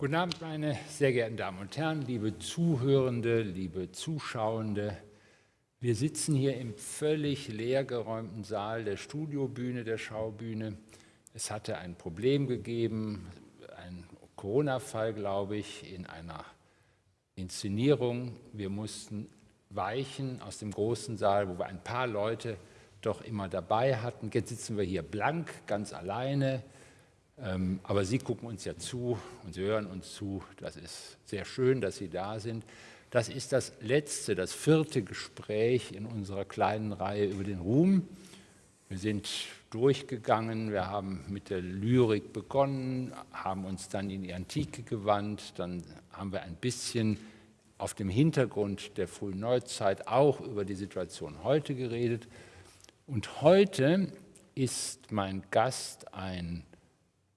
Guten Abend, meine sehr geehrten Damen und Herren, liebe Zuhörende, liebe Zuschauende. Wir sitzen hier im völlig leergeräumten Saal der Studiobühne, der Schaubühne. Es hatte ein Problem gegeben, ein Corona-Fall, glaube ich, in einer Inszenierung. Wir mussten weichen aus dem großen Saal, wo wir ein paar Leute doch immer dabei hatten. Jetzt sitzen wir hier blank, ganz alleine. Ähm, aber Sie gucken uns ja zu und Sie hören uns zu. Das ist sehr schön, dass Sie da sind. Das ist das letzte, das vierte Gespräch in unserer kleinen Reihe über den Ruhm. Wir sind durchgegangen, wir haben mit der Lyrik begonnen, haben uns dann in die Antike gewandt, dann haben wir ein bisschen auf dem Hintergrund der frühen Neuzeit auch über die Situation heute geredet. Und heute ist mein Gast ein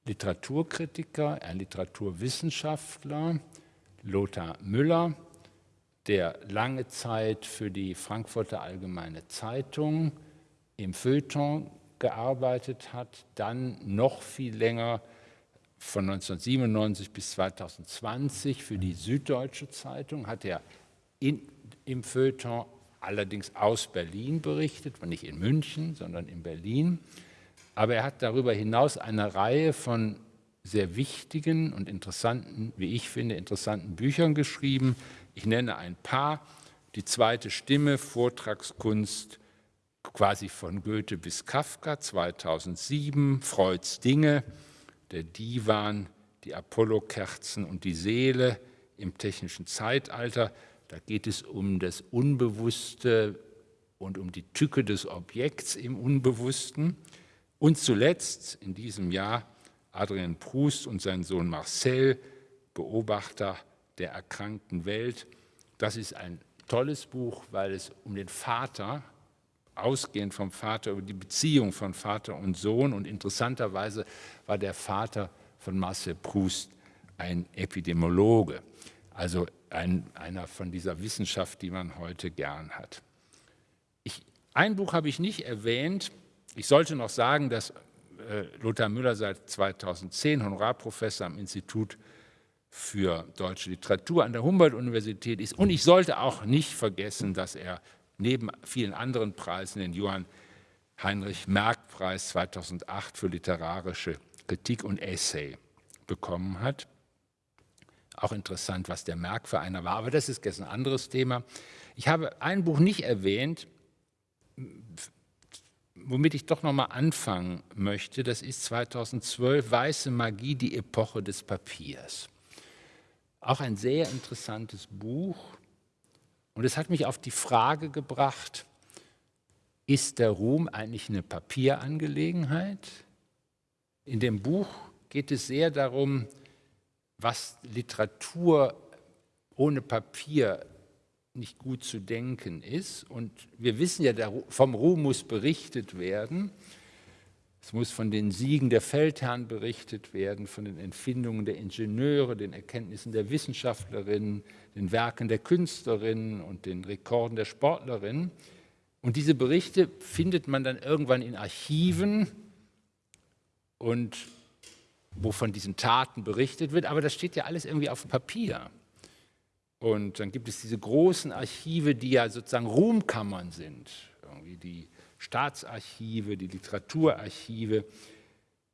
Literaturkritiker, ein Literaturwissenschaftler, Lothar Müller, der lange Zeit für die Frankfurter Allgemeine Zeitung im Feuilleton gearbeitet hat, dann noch viel länger von 1997 bis 2020 für die Süddeutsche Zeitung hat er in, im Feuilleton allerdings aus Berlin berichtet, nicht in München, sondern in Berlin. Aber er hat darüber hinaus eine Reihe von sehr wichtigen und interessanten, wie ich finde, interessanten Büchern geschrieben. Ich nenne ein paar. Die zweite Stimme, Vortragskunst, quasi von Goethe bis Kafka, 2007, Freuds Dinge, der Divan, die Apollo-Kerzen und die Seele im technischen Zeitalter. Da geht es um das Unbewusste und um die Tücke des Objekts im Unbewussten. Und zuletzt in diesem Jahr Adrien Proust und sein Sohn Marcel, Beobachter der erkrankten Welt. Das ist ein tolles Buch, weil es um den Vater, ausgehend vom Vater, über die Beziehung von Vater und Sohn und interessanterweise war der Vater von Marcel Proust ein Epidemiologe, also ein, einer von dieser Wissenschaft, die man heute gern hat. Ich, ein Buch habe ich nicht erwähnt, ich sollte noch sagen, dass äh, Lothar Müller seit 2010 Honorarprofessor am Institut für deutsche Literatur an der Humboldt-Universität ist. Und ich sollte auch nicht vergessen, dass er neben vielen anderen Preisen den Johann Heinrich Merck-Preis 2008 für literarische Kritik und Essay bekommen hat. Auch interessant, was der Merck für einer war, aber das ist jetzt ein anderes Thema. Ich habe ein Buch nicht erwähnt, womit ich doch noch mal anfangen möchte, das ist 2012 Weiße Magie, die Epoche des Papiers. Auch ein sehr interessantes Buch. Und es hat mich auf die Frage gebracht, ist der Ruhm eigentlich eine Papierangelegenheit? In dem Buch geht es sehr darum, was Literatur ohne Papier nicht gut zu denken ist. Und wir wissen ja, vom Ruhm muss berichtet werden. Es muss von den Siegen der Feldherren berichtet werden, von den Empfindungen der Ingenieure, den Erkenntnissen der Wissenschaftlerinnen, den Werken der Künstlerinnen und den Rekorden der Sportlerinnen. Und diese Berichte findet man dann irgendwann in Archiven und wo von diesen Taten berichtet wird, aber das steht ja alles irgendwie auf Papier. Und dann gibt es diese großen Archive, die ja sozusagen Ruhmkammern sind, irgendwie die Staatsarchive, die Literaturarchive.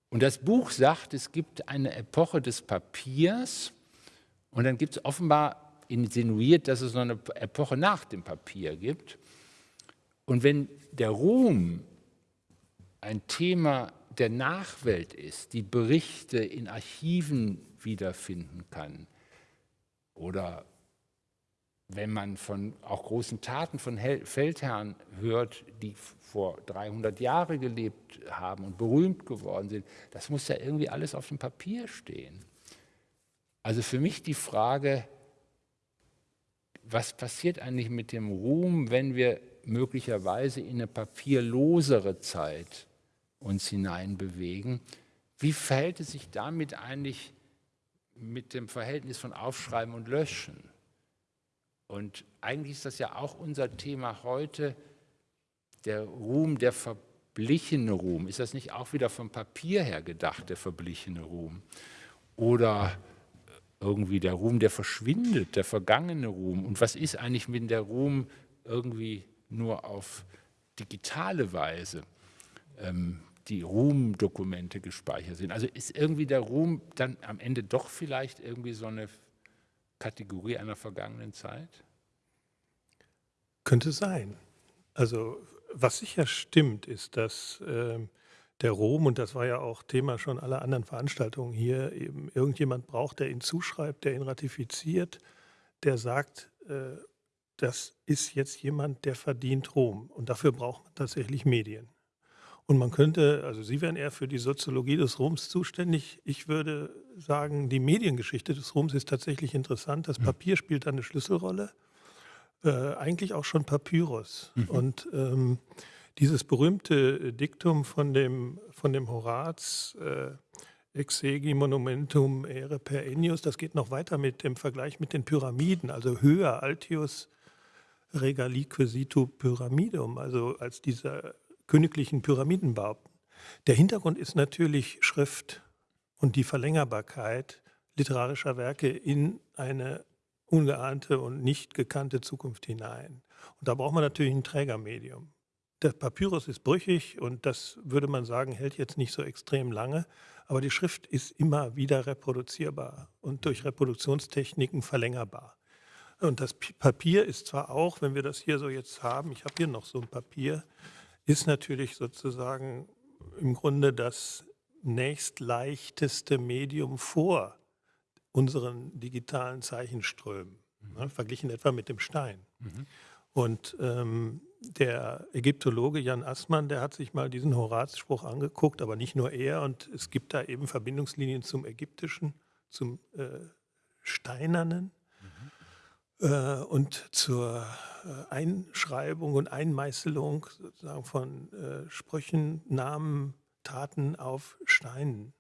Und das Buch sagt, es gibt eine Epoche des Papiers und dann gibt es offenbar insinuiert, dass es noch eine Epoche nach dem Papier gibt. Und wenn der Ruhm ein Thema der Nachwelt ist, die Berichte in Archiven wiederfinden kann oder wenn man von auch großen Taten von Feldherren hört, die vor 300 Jahren gelebt haben und berühmt geworden sind, das muss ja irgendwie alles auf dem Papier stehen. Also für mich die Frage, was passiert eigentlich mit dem Ruhm, wenn wir möglicherweise in eine papierlosere Zeit uns hineinbewegen? Wie verhält es sich damit eigentlich mit dem Verhältnis von Aufschreiben und Löschen? Und eigentlich ist das ja auch unser Thema heute, der Ruhm, der verblichene Ruhm. Ist das nicht auch wieder vom Papier her gedacht, der verblichene Ruhm? Oder irgendwie der Ruhm, der verschwindet, der vergangene Ruhm. Und was ist eigentlich, wenn der Ruhm irgendwie nur auf digitale Weise ähm, die Ruhmdokumente gespeichert sind? Also ist irgendwie der Ruhm dann am Ende doch vielleicht irgendwie so eine Kategorie einer vergangenen Zeit? Könnte sein. Also was sicher stimmt, ist, dass äh, der Rom, und das war ja auch Thema schon aller anderen Veranstaltungen hier, eben irgendjemand braucht, der ihn zuschreibt, der ihn ratifiziert, der sagt, äh, das ist jetzt jemand, der verdient Rom. Und dafür braucht man tatsächlich Medien. Und man könnte, also Sie wären eher für die Soziologie des Roms zuständig. Ich würde sagen, die Mediengeschichte des Roms ist tatsächlich interessant. Das hm. Papier spielt eine Schlüsselrolle. Äh, eigentlich auch schon Papyrus. Mhm. Und ähm, dieses berühmte Diktum von dem, von dem Horaz, äh, Exegi monumentum ere per enius, das geht noch weiter mit dem Vergleich mit den Pyramiden, also höher, altius regalique situ pyramidum, also als diese königlichen Pyramidenbauten. Der Hintergrund ist natürlich Schrift und die Verlängerbarkeit literarischer Werke in eine ungeahnte und nicht gekannte Zukunft hinein. Und da braucht man natürlich ein Trägermedium. Der Papyrus ist brüchig und das würde man sagen, hält jetzt nicht so extrem lange, aber die Schrift ist immer wieder reproduzierbar und durch Reproduktionstechniken verlängerbar. Und das Papier ist zwar auch, wenn wir das hier so jetzt haben, ich habe hier noch so ein Papier, ist natürlich sozusagen im Grunde das nächstleichteste Medium vor unseren digitalen Zeichenströmen, mhm. ne, verglichen etwa mit dem Stein. Mhm. Und ähm, der Ägyptologe Jan Assmann, der hat sich mal diesen Horaz-Spruch angeguckt, aber nicht nur er. Und es gibt da eben Verbindungslinien zum Ägyptischen, zum äh, Steinernen und zur äh, Einschreibung und Einmeißelung sozusagen von äh, Sprüchen, Namen, Taten auf Steinen.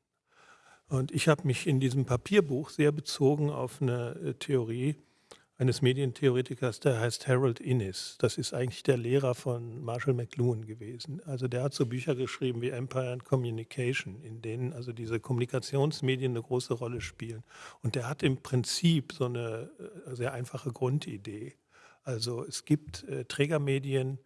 Und ich habe mich in diesem Papierbuch sehr bezogen auf eine äh, Theorie, eines Medientheoretikers, der heißt Harold Innis. Das ist eigentlich der Lehrer von Marshall McLuhan gewesen. Also der hat so Bücher geschrieben wie Empire and Communication, in denen also diese Kommunikationsmedien eine große Rolle spielen. Und der hat im Prinzip so eine äh, sehr einfache Grundidee. Also es gibt äh, Trägermedien,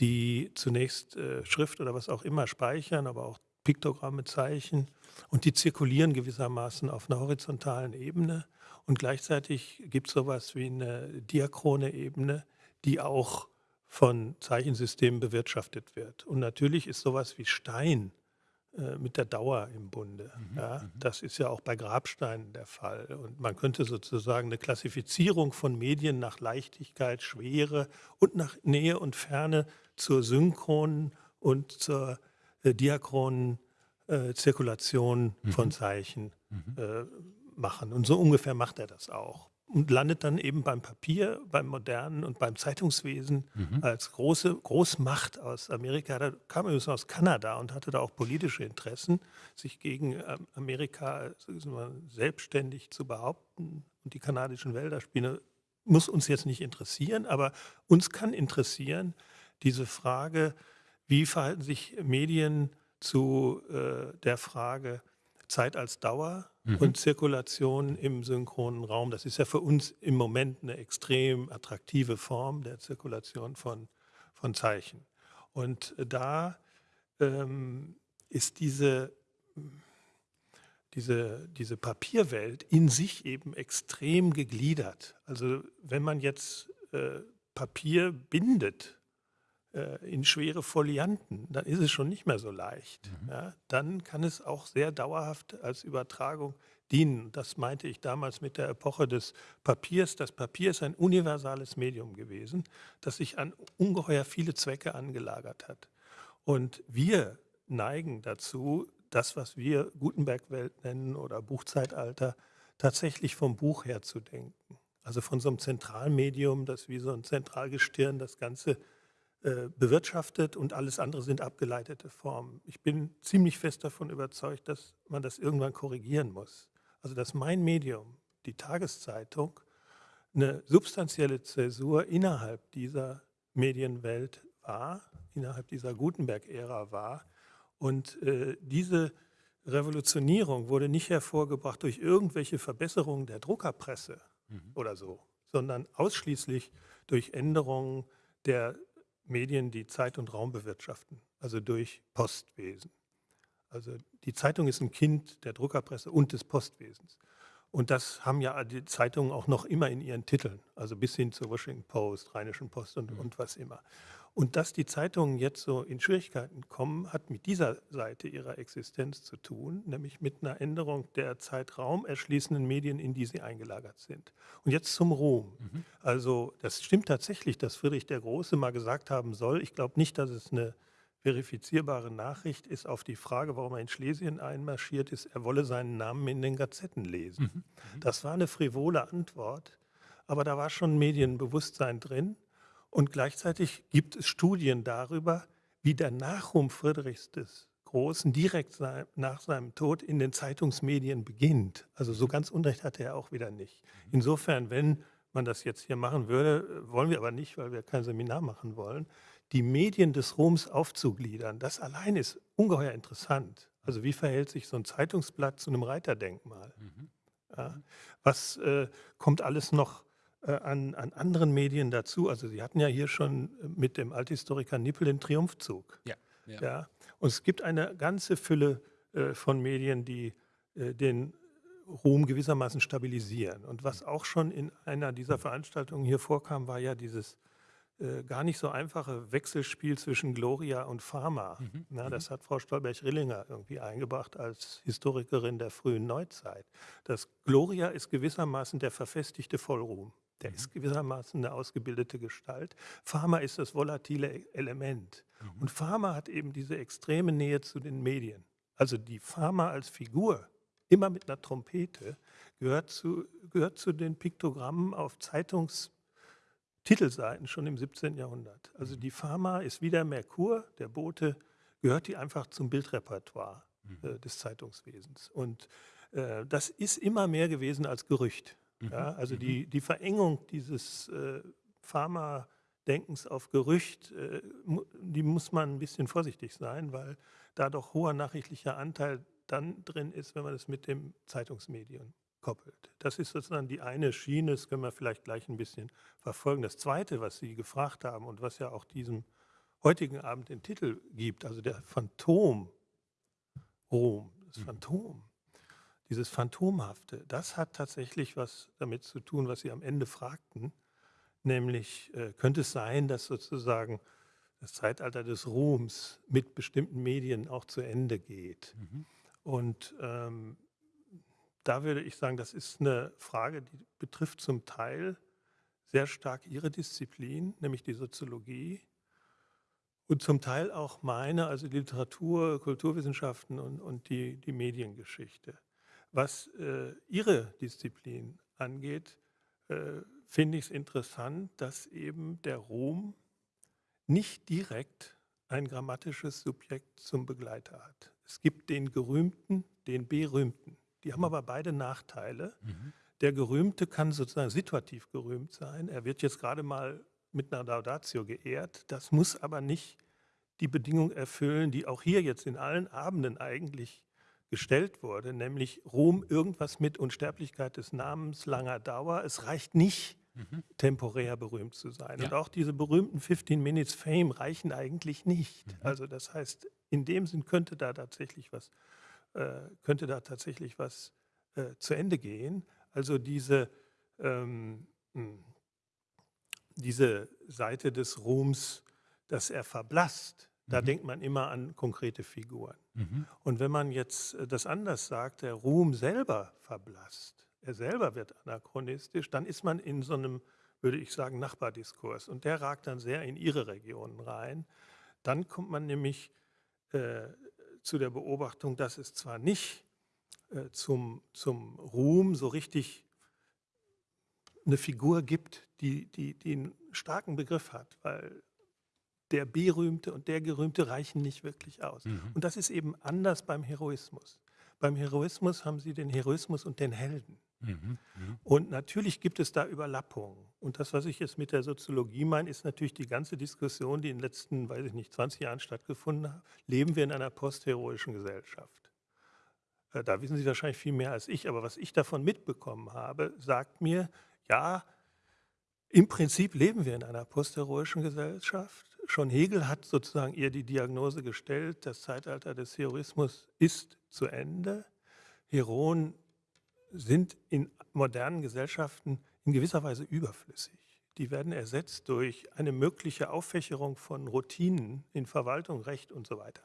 die zunächst äh, Schrift oder was auch immer speichern, aber auch Piktogramme, Zeichen und die zirkulieren gewissermaßen auf einer horizontalen Ebene. Und gleichzeitig gibt es sowas wie eine diachrone Ebene, die auch von Zeichensystemen bewirtschaftet wird. Und natürlich ist sowas wie Stein äh, mit der Dauer im Bunde. Mhm, ja, mhm. das ist ja auch bei Grabsteinen der Fall. Und man könnte sozusagen eine Klassifizierung von Medien nach Leichtigkeit, Schwere und nach Nähe und Ferne zur synchronen und zur äh, diachronen äh, Zirkulation mhm. von Zeichen mhm. Machen. Und so ungefähr macht er das auch. Und landet dann eben beim Papier, beim Modernen und beim Zeitungswesen mhm. als große Großmacht aus Amerika. Da kam übrigens aus Kanada und hatte da auch politische Interessen, sich gegen ähm, Amerika selbstständig zu behaupten. Und die kanadischen Wälder spielen, muss uns jetzt nicht interessieren, aber uns kann interessieren diese Frage, wie verhalten sich Medien zu äh, der Frage Zeit als Dauer mhm. und Zirkulation im synchronen Raum. Das ist ja für uns im Moment eine extrem attraktive Form der Zirkulation von, von Zeichen. Und da ähm, ist diese, diese, diese Papierwelt in sich eben extrem gegliedert. Also wenn man jetzt äh, Papier bindet, in schwere Folianten, dann ist es schon nicht mehr so leicht. Mhm. Ja, dann kann es auch sehr dauerhaft als Übertragung dienen. Das meinte ich damals mit der Epoche des Papiers. Das Papier ist ein universales Medium gewesen, das sich an ungeheuer viele Zwecke angelagert hat. Und wir neigen dazu, das, was wir Gutenberg-Welt nennen oder Buchzeitalter, tatsächlich vom Buch her zu denken. Also von so einem Zentralmedium, das wie so ein Zentralgestirn das Ganze äh, bewirtschaftet und alles andere sind abgeleitete Formen. Ich bin ziemlich fest davon überzeugt, dass man das irgendwann korrigieren muss. Also dass mein Medium, die Tageszeitung, eine substanzielle Zäsur innerhalb dieser Medienwelt war, innerhalb dieser Gutenberg-Ära war und äh, diese Revolutionierung wurde nicht hervorgebracht durch irgendwelche Verbesserungen der Druckerpresse mhm. oder so, sondern ausschließlich durch Änderungen der Medien, die Zeit und Raum bewirtschaften, also durch Postwesen. Also die Zeitung ist ein Kind der Druckerpresse und des Postwesens. Und das haben ja die Zeitungen auch noch immer in ihren Titeln, also bis hin zur Washington Post, Rheinischen Post und, mhm. und was immer. Und dass die Zeitungen jetzt so in Schwierigkeiten kommen, hat mit dieser Seite ihrer Existenz zu tun, nämlich mit einer Änderung der Zeitraum erschließenden Medien, in die sie eingelagert sind. Und jetzt zum Ruhm. Mhm. Also das stimmt tatsächlich, dass Friedrich der Große mal gesagt haben soll, ich glaube nicht, dass es eine verifizierbare Nachricht ist auf die Frage, warum er in Schlesien einmarschiert ist, er wolle seinen Namen in den Gazetten lesen. Mhm. mhm. Das war eine frivole Antwort, aber da war schon Medienbewusstsein drin. Und gleichzeitig gibt es Studien darüber, wie der Nachruhm Friedrichs des Großen direkt nach seinem Tod in den Zeitungsmedien beginnt. Also so ganz Unrecht hatte er auch wieder nicht. Mhm. Insofern, wenn man das jetzt hier machen würde, wollen wir aber nicht, weil wir kein Seminar machen wollen, die Medien des Roms aufzugliedern, das allein ist ungeheuer interessant. Also wie verhält sich so ein Zeitungsblatt zu einem Reiterdenkmal? Mhm. Ja, was äh, kommt alles noch an, an, anderen Medien dazu? Also Sie hatten ja hier schon mit dem Althistoriker Nippel den Triumphzug. Ja, ja. ja. Und es gibt eine ganze Fülle äh, von Medien, die äh, den Ruhm gewissermaßen stabilisieren. Und was auch schon in einer dieser Veranstaltungen hier vorkam, war ja dieses äh, gar nicht so einfache Wechselspiel zwischen Gloria und Pharma. Mhm. Na, das mhm. hat Frau Stolberg-Rillinger irgendwie eingebracht als Historikerin der frühen Neuzeit. Das Gloria ist gewissermaßen der verfestigte Vollruhm. Der mhm. ist gewissermaßen eine ausgebildete Gestalt. Pharma ist das volatile e-, Element. Mhm. Und Pharma hat eben diese extreme Nähe zu den Medien. Also die Pharma als Figur, immer mit einer Trompete, gehört zu, gehört zu den Piktogrammen auf Zeitungs- Titelseiten schon im 17. Jahrhundert. Also die Pharma ist wie der Merkur, der Bote, gehört die einfach zum Bildrepertoire mhm. äh, des Zeitungswesens. Und äh, das ist immer mehr gewesen als Gerücht. Mhm. Ja, also mhm. die, die Verengung dieses äh, Pharma-Denkens auf Gerücht, äh, die muss man ein bisschen vorsichtig sein, weil da doch hoher nachrichtlicher Anteil dann drin ist, wenn man es mit dem Zeitungsmedium koppelt. Das ist sozusagen die eine Schiene, das können wir vielleicht gleich ein bisschen verfolgen. Das Zweite, was Sie gefragt haben und was ja auch diesem heutigen Abend den Titel gibt, also der Phantom Rom, das mhm. Phantom, dieses Phantomhafte, das hat tatsächlich was damit zu tun, was Sie am Ende fragten, nämlich äh, könnte es sein, dass sozusagen das Zeitalter des Ruhms mit bestimmten Medien auch zu Ende geht. Mhm. Und ähm, da würde ich sagen, das ist eine Frage, die betrifft zum Teil sehr stark Ihre Disziplin, nämlich die Soziologie, und zum Teil auch meine, also die Literatur, Kulturwissenschaften und, und die, die Mediengeschichte. Was äh, Ihre Disziplin angeht, äh, finde ich es interessant, dass eben der Ruhm nicht direkt ein grammatisches Subjekt zum Begleiter hat. Es gibt den Gerühmten, den Berühmten. Die haben aber beide Nachteile. Mhm. Der Gerühmte kann sozusagen situativ gerühmt sein. Er wird jetzt gerade mal mit einer Laudatio geehrt. Das muss aber nicht die Bedingung erfüllen, die auch hier jetzt in allen Abenden eigentlich gestellt wurde, nämlich Ruhm irgendwas mit Unsterblichkeit des Namens, langer Dauer. Es reicht nicht, mhm. temporär berühmt zu sein. Ja. Und auch diese berühmten 15 Minutes Fame reichen eigentlich nicht. Mhm. Also das heißt, in dem Sinn könnte da tatsächlich was äh, könnte da tatsächlich was äh, zu Ende gehen. Also diese, ähm, hm, diese Seite des Ruhms, dass er verblasst, da mhm. denkt man immer an konkrete Figuren. Mhm. Und wenn man jetzt äh, das anders sagt, der Ruhm selber verblasst, er selber wird anachronistisch, dann ist man in so einem, würde ich sagen, Nachbardiskurs. Und der ragt dann sehr in ihre Regionen rein. Dann kommt man nämlich äh, zu der Beobachtung, dass es zwar nicht äh, zum, zum Ruhm so richtig eine Figur gibt, die, die, die einen starken Begriff hat, weil der Berühmte und der Gerühmte reichen nicht wirklich aus. Mhm. Und das ist eben anders beim Heroismus. Beim Heroismus haben Sie den Heroismus und den Helden. Mhm, mhm. Und natürlich gibt es da Überlappungen. Und das, was ich jetzt mit der Soziologie meine, ist natürlich die ganze Diskussion, die in den letzten, weiß ich nicht, 20 Jahren stattgefunden hat. Leben wir in einer postheroischen Gesellschaft? äh, da wissen Sie wahrscheinlich viel mehr als ich, aber was ich davon mitbekommen habe, sagt mir, ja, im Prinzip leben wir in einer postheroischen Gesellschaft. Schon Hegel hat sozusagen ihr die Diagnose gestellt, das Zeitalter des Heroismus ist zu Ende. Heroen sind in modernen Gesellschaften in gewisser Weise überflüssig. Die werden ersetzt durch eine mögliche Auffächerung von Routinen in Verwaltung, Recht und so weiter.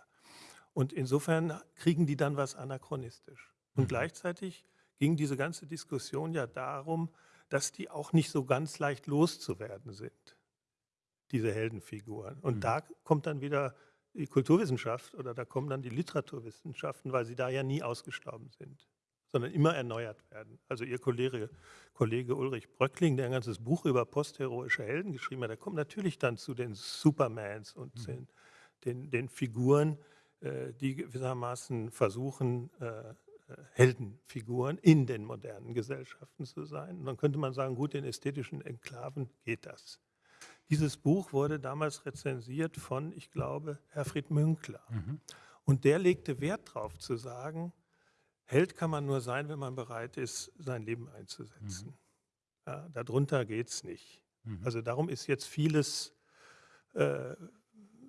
Und insofern kriegen die dann was anachronistisch. Und mhm. gleichzeitig ging diese ganze Diskussion ja darum, dass die auch nicht so ganz leicht loszuwerden sind, diese Heldenfiguren. Und mhm. da kommt dann wieder die Kulturwissenschaft oder da kommen dann die Literaturwissenschaften, weil sie da ja nie ausgestorben sind, sondern immer erneuert werden. Also Ihr Kollege, Kollege Ulrich Bröckling, der ein ganzes Buch über postheroische Helden geschrieben hat, der kommt natürlich dann zu den Supermans und mhm. den, den, den, Figuren, äh, die gewissermaßen versuchen, äh, Heldenfiguren in den modernen Gesellschaften zu sein. Und dann könnte man sagen, gut, in ästhetischen Enklaven geht das. Dieses Buch wurde damals rezensiert von, ich glaube, Herfried Münkler. Mhm. Und der legte Wert darauf zu sagen, Held kann man nur sein, wenn man bereit ist, sein Leben einzusetzen. Mhm. Ja, darunter geht es nicht. Mhm. Also darum ist jetzt vieles äh,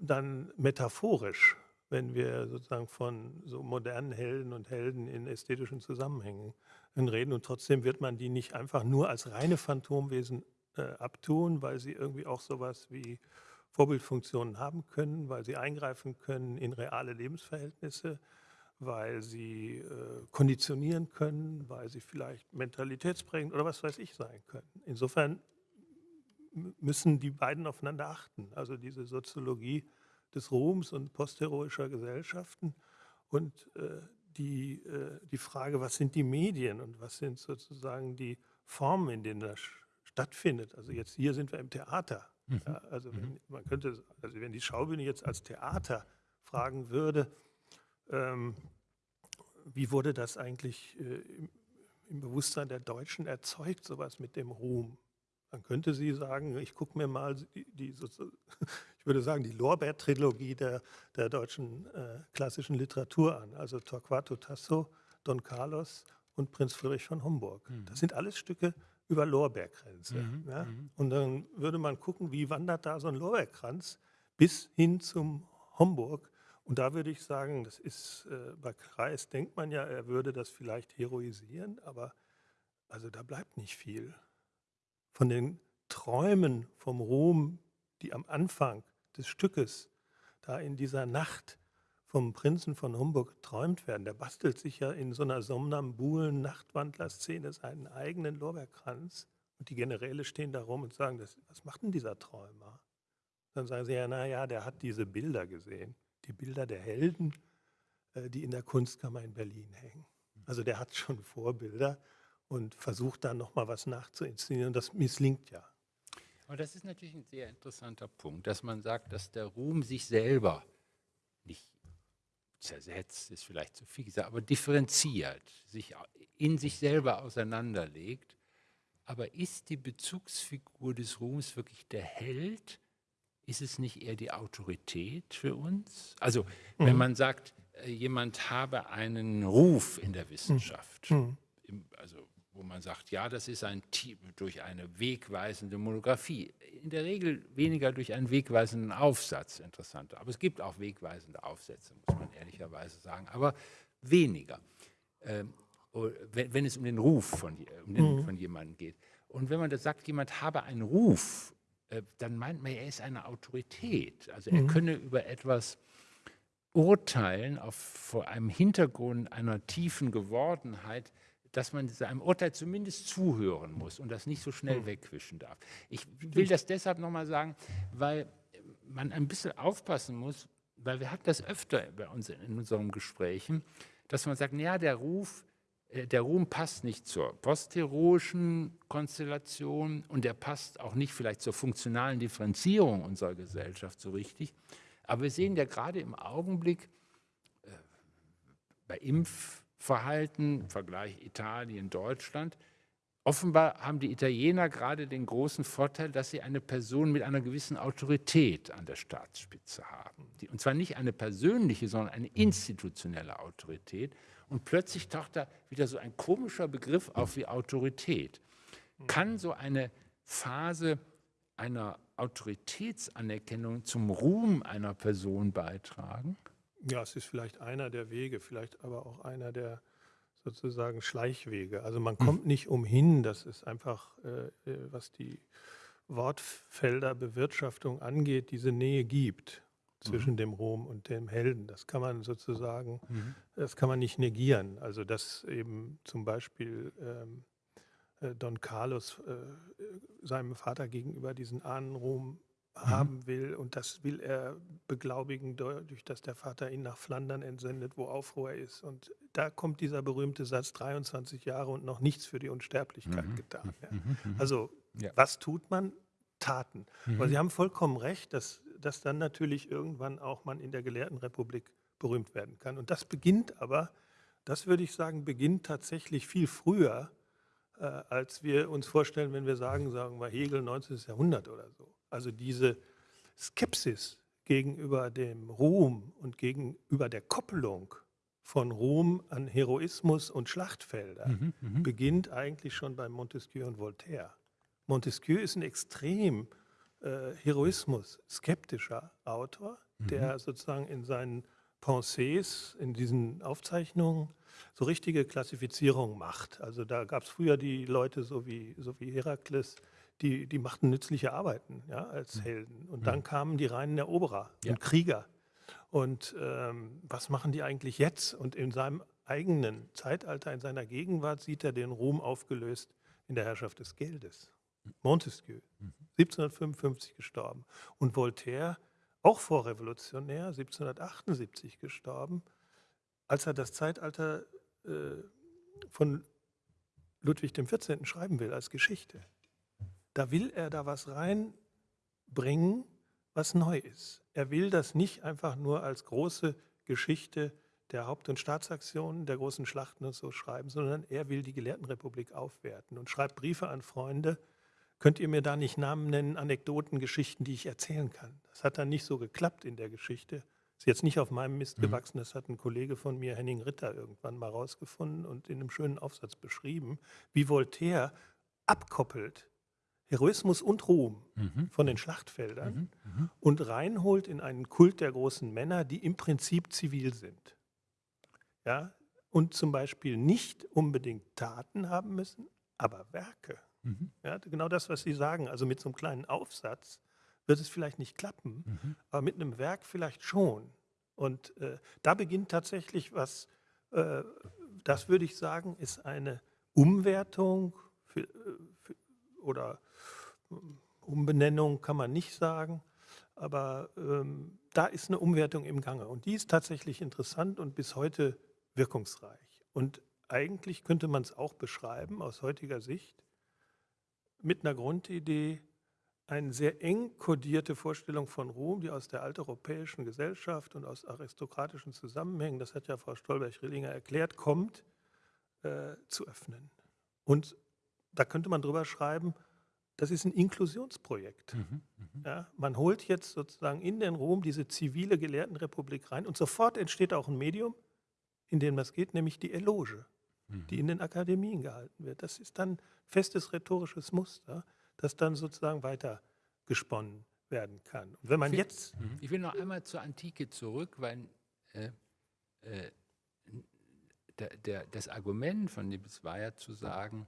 dann metaphorisch wenn wir sozusagen von so modernen Helden und Helden in ästhetischen Zusammenhängen reden. Und trotzdem wird man die nicht einfach nur als reine Phantomwesen äh, abtun, weil sie irgendwie auch sowas wie Vorbildfunktionen haben können, weil sie eingreifen können in reale Lebensverhältnisse, weil sie äh, konditionieren können, weil sie vielleicht mentalitätsprägend oder was weiß ich sein können. Insofern müssen die beiden aufeinander achten. Also diese Soziologie des Ruhms und postheroischer Gesellschaften und äh, die, äh, die Frage, was sind die Medien und was sind sozusagen die Formen, in denen das stattfindet. Also jetzt hier sind wir im Theater. Mhm. Ja, also wenn, mhm. man könnte, also wenn die Schaubühne jetzt als Theater fragen würde, ähm, wie wurde das eigentlich äh, im, im, Bewusstsein der Deutschen erzeugt, sowas mit dem Ruhm? Dann könnte sie sagen, ich gucke mir mal die, die ich würde sagen, die Lorbeer-Trilogie der, der deutschen äh, klassischen Literatur an. Also Torquato Tasso, Don Carlos und Prinz Friedrich von Homburg. Mhm. Das sind alles Stücke über Lorbeerkränze. Mhm. Ja? Mhm. Und dann würde man gucken, wie wandert da so ein Lorbeerkranz bis hin zum Homburg. Und da würde ich sagen, das ist, äh, bei Kreis denkt man ja, er würde das vielleicht heroisieren, aber also da bleibt nicht viel von den Träumen vom Ruhm, die am Anfang des Stückes da in dieser Nacht vom Prinzen von Homburg geträumt werden. Der bastelt sich ja in so einer somnambulen Nachtwandler-Szene seinen eigenen Lorbeerkranz und die Generäle stehen da rum und sagen, das, was macht denn dieser Träumer? Dann sagen sie ja, naja, der hat diese Bilder gesehen, die Bilder der Helden, äh, die in der Kunstkammer in Berlin hängen. Also der hat schon Vorbilder und versucht dann nochmal was nachzuinszenieren. Das misslingt ja. Aber das ist natürlich ein sehr interessanter Punkt, dass man sagt, dass der Ruhm sich selber zersetzt, ist vielleicht zu viel gesagt, aber differenziert, sich in sich selber auseinanderlegt. Aber ist die Bezugsfigur des Ruhms wirklich der Held? Ist es nicht eher die Autorität für uns? Also wenn mhm. man sagt, äh, jemand habe einen Ruf in der Wissenschaft, mhm. also wo man sagt, ja, das ist ein durch eine wegweisende Monographie. In der Regel weniger durch einen wegweisenden Aufsatz, interessanter. Aber es gibt auch wegweisende Aufsätze, muss man ehrlicherweise sagen, aber weniger, ähm, oh, wenn, wenn, es um den Ruf von, um den, mhm. von jemandem geht. Und wenn man das sagt, jemand habe einen Ruf, äh, dann meint man, er ist eine Autorität. Also er mhm. könne über etwas urteilen auf, vor einem Hintergrund einer tiefen Gewordenheit, dass man seinem Urteil zumindest zuhören muss und das nicht so schnell hm. wegwischen darf. Ich will das deshalb nochmal sagen, weil man ein bisschen aufpassen muss, weil wir hatten das öfter bei uns in unseren Gesprächen, dass man sagt, ja, der Ruf, äh, der Ruhm passt nicht zur postheroischen Konstellation und der passt auch nicht vielleicht zur funktionalen Differenzierung unserer Gesellschaft so richtig. Aber wir sehen ja gerade im Augenblick äh, bei Impf Verhalten, Vergleich Italien, Deutschland, Offenbar haben die Italiener gerade den großen Vorteil, dass sie eine Person mit einer gewissen Autorität an der Staatsspitze haben. Und zwar nicht eine persönliche, sondern eine institutionelle Autorität. Und plötzlich taucht da wieder so ein komischer Begriff auf wie Autorität. Kann so eine Phase einer Autoritätsanerkennung zum Ruhm einer Person beitragen? Ja, es ist vielleicht einer der Wege, vielleicht aber auch einer der sozusagen Schleichwege. Also man hm. kommt nicht umhin, das ist einfach, äh, äh, was die Wortfelder Bewirtschaftung angeht, diese Nähe gibt zwischen mhm. dem Rom und dem Helden. Das kann man sozusagen, mhm. das kann man nicht negieren. Also dass eben zum Beispiel ähm, äh, Don Carlos äh, seinem Vater gegenüber diesen Ahnenruhm. Haben will. Und das will er beglaubigen, dadurch, dass der Vater ihn nach Flandern entsendet, wo Aufruhr ist. Und da kommt dieser berühmte Satz, 23 Jahre und noch nichts für die Unsterblichkeit mhm. getan. Ja. Mhm. mhm. Also ja. was tut man? Taten. Mhm. Aber Sie haben vollkommen recht, dass, dass dann natürlich irgendwann auch man in der Gelehrtenrepublik berühmt werden kann. Und das beginnt aber, das würde ich sagen, beginnt tatsächlich viel früher, äh, als wir uns vorstellen, wenn wir sagen, sagen wir Hegel 19. Jahrhundert oder so. Also diese Skepsis gegenüber dem Ruhm und gegenüber der Koppelung von Ruhm an Heroismus und Schlachtfelder mhm, mhm, beginnt eigentlich schon bei Montesquieu und Voltaire. Montesquieu ist ein extrem äh, Heroismus skeptischer Autor, mhm. der sozusagen in seinen Pensées, in diesen Aufzeichnungen so richtige Klassifizierung macht. Also da gab es früher die Leute so wie, so wie Herakles, die, die machten nützliche Arbeiten ja, als mhm. Helden. Und dann mhm. kamen die reinen Eroberer ja. und Krieger. Und ähm, was machen die eigentlich jetzt? Und in seinem eigenen Zeitalter, in seiner Gegenwart, sieht er den Ruhm aufgelöst in der Herrschaft des Geldes. Montesquieu, 1755 mhm. gestorben. Und Voltaire, auch vorrevolutionär, 1778 gestorben, als er das Zeitalter äh, von Ludwig XIV. schreiben will als Geschichte da will er da was reinbringen, was neu ist. Er will das nicht einfach nur als große Geschichte der Haupt- und Staatsaktionen, der großen Schlachten und so schreiben, sondern er will die Gelehrtenrepublik aufwerten und schreibt Briefe an Freunde. Könnt ihr mir da nicht Namen nennen, Anekdoten, Geschichten, die ich erzählen kann? Das hat dann nicht so geklappt in der Geschichte. Ist jetzt nicht auf meinem Mist mhm. gewachsen, das hat ein Kollege von mir, Henning Ritter, irgendwann mal rausgefunden und in einem schönen Aufsatz beschrieben, wie Voltaire abkoppelt Heroismus und Ruhm mhm. von den Schlachtfeldern mhm. Mhm. und reinholt in einen Kult der großen Männer, die im Prinzip zivil sind. Ja? Und zum Beispiel nicht unbedingt Taten haben müssen, aber Werke. Mhm. Ja, genau das, was Sie sagen. Also mit so einem kleinen Aufsatz wird es vielleicht nicht klappen, mhm. aber mit einem Werk vielleicht schon. Und äh, da beginnt tatsächlich was, äh, das würde ich sagen, ist eine Umwertung für, äh, für, oder Umbenennung kann man nicht sagen, aber ähm, da ist eine Umwertung im Gange und die ist tatsächlich interessant und bis heute wirkungsreich. Und eigentlich könnte man es auch beschreiben aus heutiger Sicht mit einer Grundidee, eine sehr eng kodierte Vorstellung von Ruhm, die aus der alteuropäischen Gesellschaft und aus aristokratischen Zusammenhängen, das hat ja Frau Stolberg-Rillinger erklärt, kommt, äh, zu öffnen. Und da könnte man drüber schreiben, das ist ein Inklusionsprojekt. Mhm, mh. ja, man holt jetzt sozusagen in den Rom diese zivile Gelehrtenrepublik rein und sofort entsteht auch ein Medium, in dem das geht, nämlich die Eloge, mhm. die in den Akademien gehalten wird. Das ist dann festes rhetorisches Muster, das dann sozusagen weiter gesponnen werden kann. Und wenn man ich will, jetzt... Mhm. Ich will noch einmal zur Antike zurück, weil äh, äh, der, der, das Argument von Nibbs war ja zu sagen,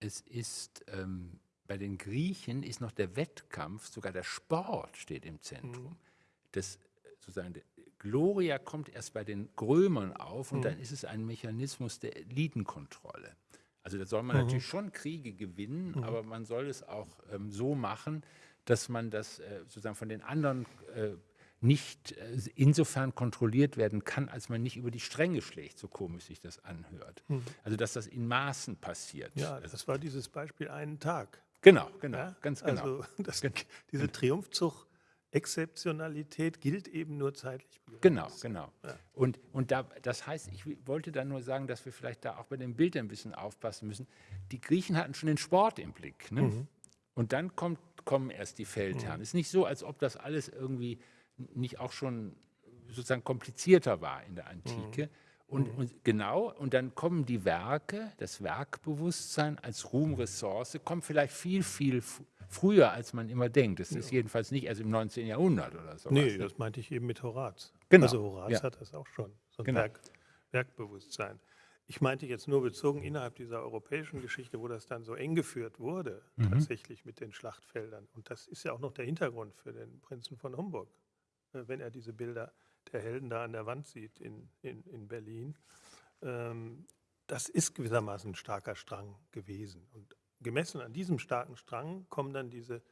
es ist... Ähm, bei den Griechen ist noch der Wettkampf, sogar der Sport steht im Zentrum. Mhm. Das, sozusagen, Gloria kommt erst bei den Grömern auf und mhm. dann ist es ein Mechanismus der Elitenkontrolle. Also da soll man mhm. natürlich schon Kriege gewinnen, mhm. aber man soll es auch ähm, so machen, dass man das äh, sozusagen von den anderen äh, nicht äh, insofern kontrolliert werden kann, als man nicht über die Stränge schlägt, so komisch sich das anhört. Mhm. Also dass das in Maßen passiert. Ja, das war dieses Beispiel einen Tag. Genau, genau, ja? ganz genau. Also das, diese Triumphzug Exzeptionalität gilt eben nur zeitlich. Genau, genau. Ja. Und, und da, das heißt, ich wollte dann nur sagen, dass wir vielleicht da auch bei dem Bild ein bisschen aufpassen müssen. Die Griechen hatten schon den Sport im Blick. Ne? Mhm. Und dann kommt, kommen erst die Feldherren. Mhm. Es ist nicht so, als ob das alles irgendwie nicht auch schon sozusagen komplizierter war in der Antike. Mhm. Und, mhm. und, genau, und dann kommen die Werke, das Werkbewusstsein als Ruhmressource, kommt vielleicht viel, viel früher, als man immer denkt. Das ist jedenfalls nicht erst im 19. Jahrhundert oder so. Nee, ne? das meinte ich eben mit Horaz. Genau. Also Horaz ja. hat das auch schon, so ein genau. Werk, Werkbewusstsein. Ich meinte jetzt nur bezogen innerhalb dieser europäischen Geschichte, wo das dann so eng geführt wurde, mhm. tatsächlich mit den Schlachtfeldern. Und das ist ja auch noch der Hintergrund für den Prinzen von Homburg, äh, wenn er diese Bilder der Helden da an der Wand sieht in, in, in Berlin. Ähm, das ist gewissermaßen ein starker Strang gewesen. Und gemessen an diesem starken Strang kommen dann diese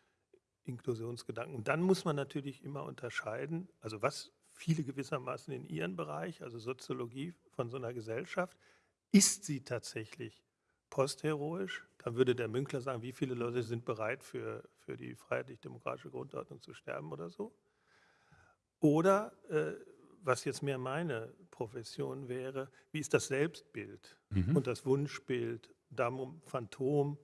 Inklusionsgedanken. Und dann muss man natürlich immer unterscheiden, also was viele gewissermaßen in ihren Bereich, also Soziologie von so einer Gesellschaft, ist sie tatsächlich postheroisch? Dann würde der Münkler sagen, wie viele Leute sind bereit für, für die freiheitlich-demokratische Grundordnung zu sterben oder so? Oder, äh, was jetzt mehr meine Profession wäre, wie ist das Selbstbild mhm. und das Wunschbild, Damum, Phantom,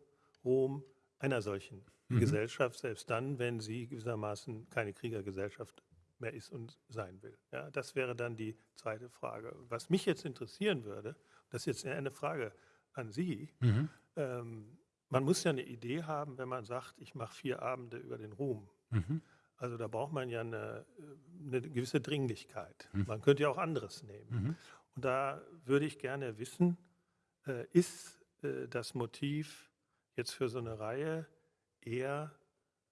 Rom einer solchen mhm. Gesellschaft, selbst dann, wenn sie gewissermaßen keine Kriegergesellschaft mehr ist und sein will. Ja, das wäre dann die zweite Frage. Was mich jetzt interessieren würde, das ist jetzt eine Frage an Sie, mhm. ähm, man muss ja eine Idee haben, wenn man sagt, ich mache vier Abende über den Ruhm. Mhm. Also da braucht man ja eine, eine gewisse Dringlichkeit. Mhm. Man könnte ja auch anderes nehmen. Mhm. Und da würde ich gerne wissen, äh, ist äh, das Motiv jetzt für so eine Reihe eher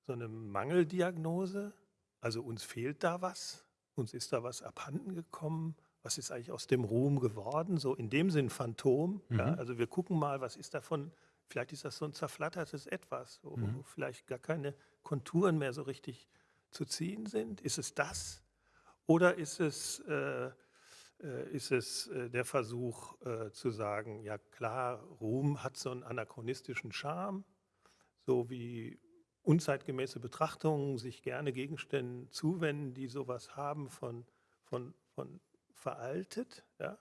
so eine Mangeldiagnose? Also uns fehlt da was, uns ist da was abhanden gekommen, was ist eigentlich aus dem Ruhm geworden? So in dem Sinn Phantom. Mhm. Ja, also wir gucken mal, was ist davon, vielleicht ist das so ein zerflattertes Etwas, wo mhm. vielleicht gar keine Konturen mehr so richtig zu ziehen sind. Ist es das? Oder ist es, äh, äh ist es äh, der Versuch äh, zu sagen, ja klar, Ruhm hat so einen anachronistischen Charme, so wie unzeitgemäße Betrachtungen sich gerne Gegenständen zuwenden, die sowas haben von, von, von veraltet. Ja?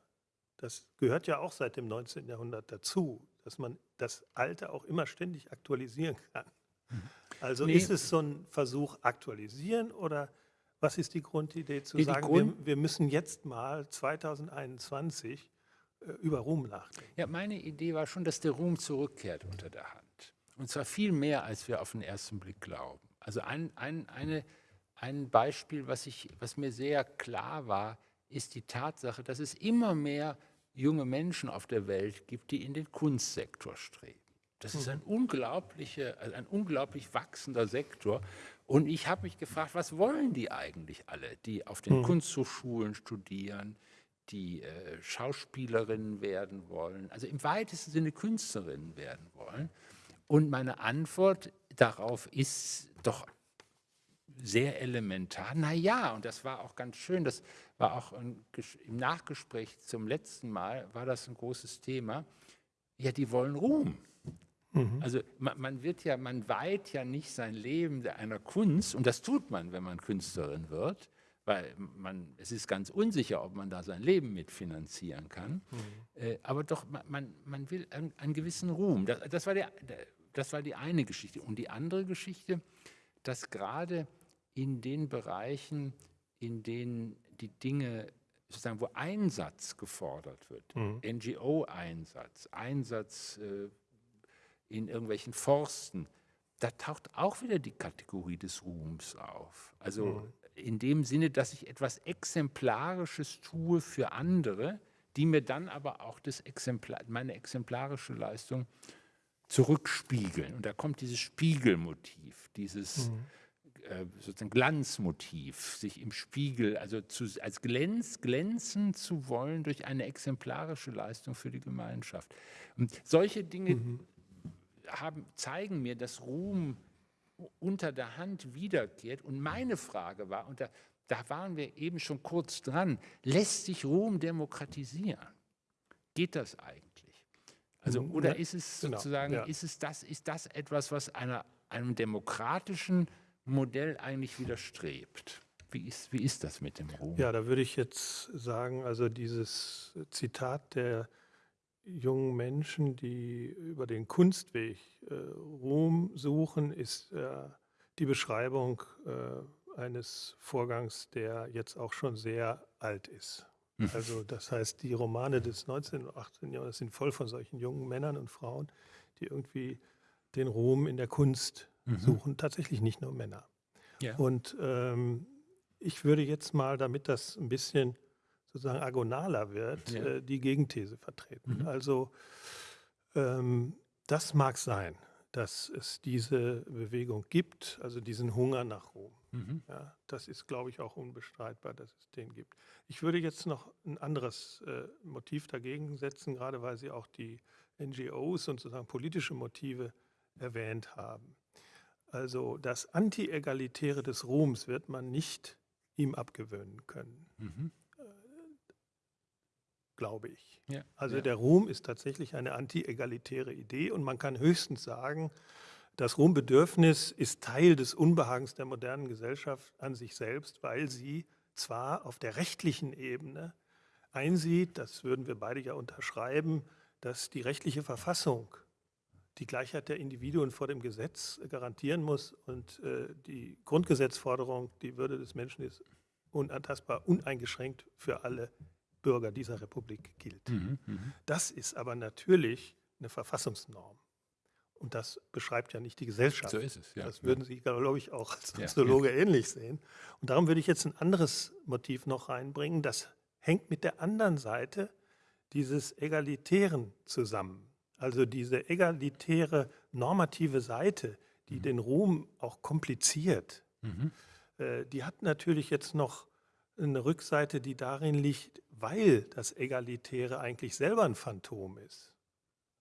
Das gehört ja auch seit dem 19. Jahrhundert dazu, dass man das Alte auch immer ständig aktualisieren kann. Mhm. Also nee. ist es so ein Versuch aktualisieren oder was ist die Grundidee zu nee, sagen, Grund wir, wir, müssen jetzt mal 2021 äh, über Ruhm nachdenken? Ja, meine Idee war schon, dass der Ruhm zurückkehrt unter der Hand. Und zwar viel mehr, als wir auf den ersten Blick glauben. Also ein, ein, eine, ein Beispiel, was, ich, was mir sehr klar war, ist die Tatsache, dass es immer mehr junge Menschen auf der Welt gibt, die in den Kunstsektor streben. Das ist ein, unglaubliche, also ein unglaublich wachsender Sektor. Und ich habe mich gefragt, was wollen die eigentlich alle, die auf den mhm. Kunsthochschulen studieren, die äh, Schauspielerinnen werden wollen, also im weitesten Sinne Künstlerinnen werden wollen. Und meine Antwort darauf ist doch sehr elementar. Na ja, und das war auch ganz schön, das war auch ein, im Nachgespräch zum letzten Mal, war das ein großes Thema. Ja, die wollen Ruhm. Mhm. Also man, man, wird ja, man weiht ja nicht sein Leben einer Kunst, und das tut man, wenn man Künstlerin wird, weil man, es ist ganz unsicher, ob man da sein Leben mitfinanzieren kann. Mhm. Äh, aber doch, man, man will einen, einen gewissen Ruhm. Das, das, war der, das war die eine Geschichte. Und die andere Geschichte, dass gerade in den Bereichen, in denen die Dinge sozusagen, wo Einsatz gefordert wird, mhm. NGO-Einsatz, Einsatz äh, in irgendwelchen Forsten, da taucht auch wieder die Kategorie des Ruhms auf. Also mhm. in dem Sinne, dass ich etwas Exemplarisches tue für andere, die mir dann aber auch das Exemplar, meine exemplarische Leistung zurückspiegeln. Und da kommt dieses Spiegelmotiv, dieses mhm. äh, sozusagen Glanzmotiv, sich im Spiegel, also zu, als glänz, glänzen zu wollen durch eine exemplarische Leistung für die Gemeinschaft. Und solche Dinge mhm. Haben, zeigen mir, dass Ruhm unter der Hand wiederkehrt. Und meine Frage war, und da, da waren wir eben schon kurz dran, lässt sich Ruhm demokratisieren? Geht das eigentlich? Also, mhm. oder ist es genau, sozusagen, ja. ist es das, ist das etwas, was einer, einem demokratischen Modell eigentlich widerstrebt. Wie ist, wie ist das mit dem Ruhm? Ja, da würde ich jetzt sagen, also dieses Zitat der jungen Menschen, die über den Kunstweg äh, Ruhm suchen, ist äh, die Beschreibung äh, eines Vorgangs, der jetzt auch schon sehr alt ist. Mhm. Also das heißt, die Romane des 19. und 18. Jahrhunderts sind voll von solchen jungen Männern und Frauen, die irgendwie den Ruhm in der Kunst mhm. suchen, tatsächlich nicht nur Männer. Ja. Und ähm, ich würde jetzt mal, damit das ein bisschen sozusagen agonaler wird, ja. äh, die Gegenthese vertreten. Mhm. Also ähm, das mag sein, dass es diese Bewegung gibt, also diesen Hunger nach Ruhm. Mhm. Ja, das ist, glaube ich, auch unbestreitbar, dass es den gibt. Ich würde jetzt noch ein anderes äh, Motiv dagegen setzen, gerade weil Sie auch die NGOs und sozusagen politische Motive erwähnt haben. Also das Anti-Egalitäre des Ruhms wird man nicht ihm abgewöhnen können. Mhm glaube ich. Ja, also ja. der Ruhm ist tatsächlich eine anti-egalitäre Idee und man kann höchstens sagen, das Ruhmbedürfnis ist Teil des Unbehagens der modernen Gesellschaft an sich selbst, weil sie zwar auf der rechtlichen Ebene einsieht, das würden wir beide ja unterschreiben, dass die rechtliche Verfassung die Gleichheit der Individuen vor dem Gesetz garantieren muss und äh, die Grundgesetzforderung, die Würde des Menschen ist unantastbar, uneingeschränkt für alle Bürger dieser Republik gilt. Mhm, mh. Das ist aber natürlich eine Verfassungsnorm. Und das beschreibt ja nicht die Gesellschaft. So ist es, ja. Das würden Sie, glaube ich, auch als Soziologe ja, ja. ähnlich sehen. Und darum würde ich jetzt ein anderes Motiv noch reinbringen. Das hängt mit der anderen Seite dieses Egalitären zusammen. Also diese egalitäre normative Seite, die mhm. den Ruhm auch kompliziert, mhm. äh, die hat natürlich jetzt noch eine Rückseite, die darin liegt, weil das Egalitäre eigentlich selber ein Phantom ist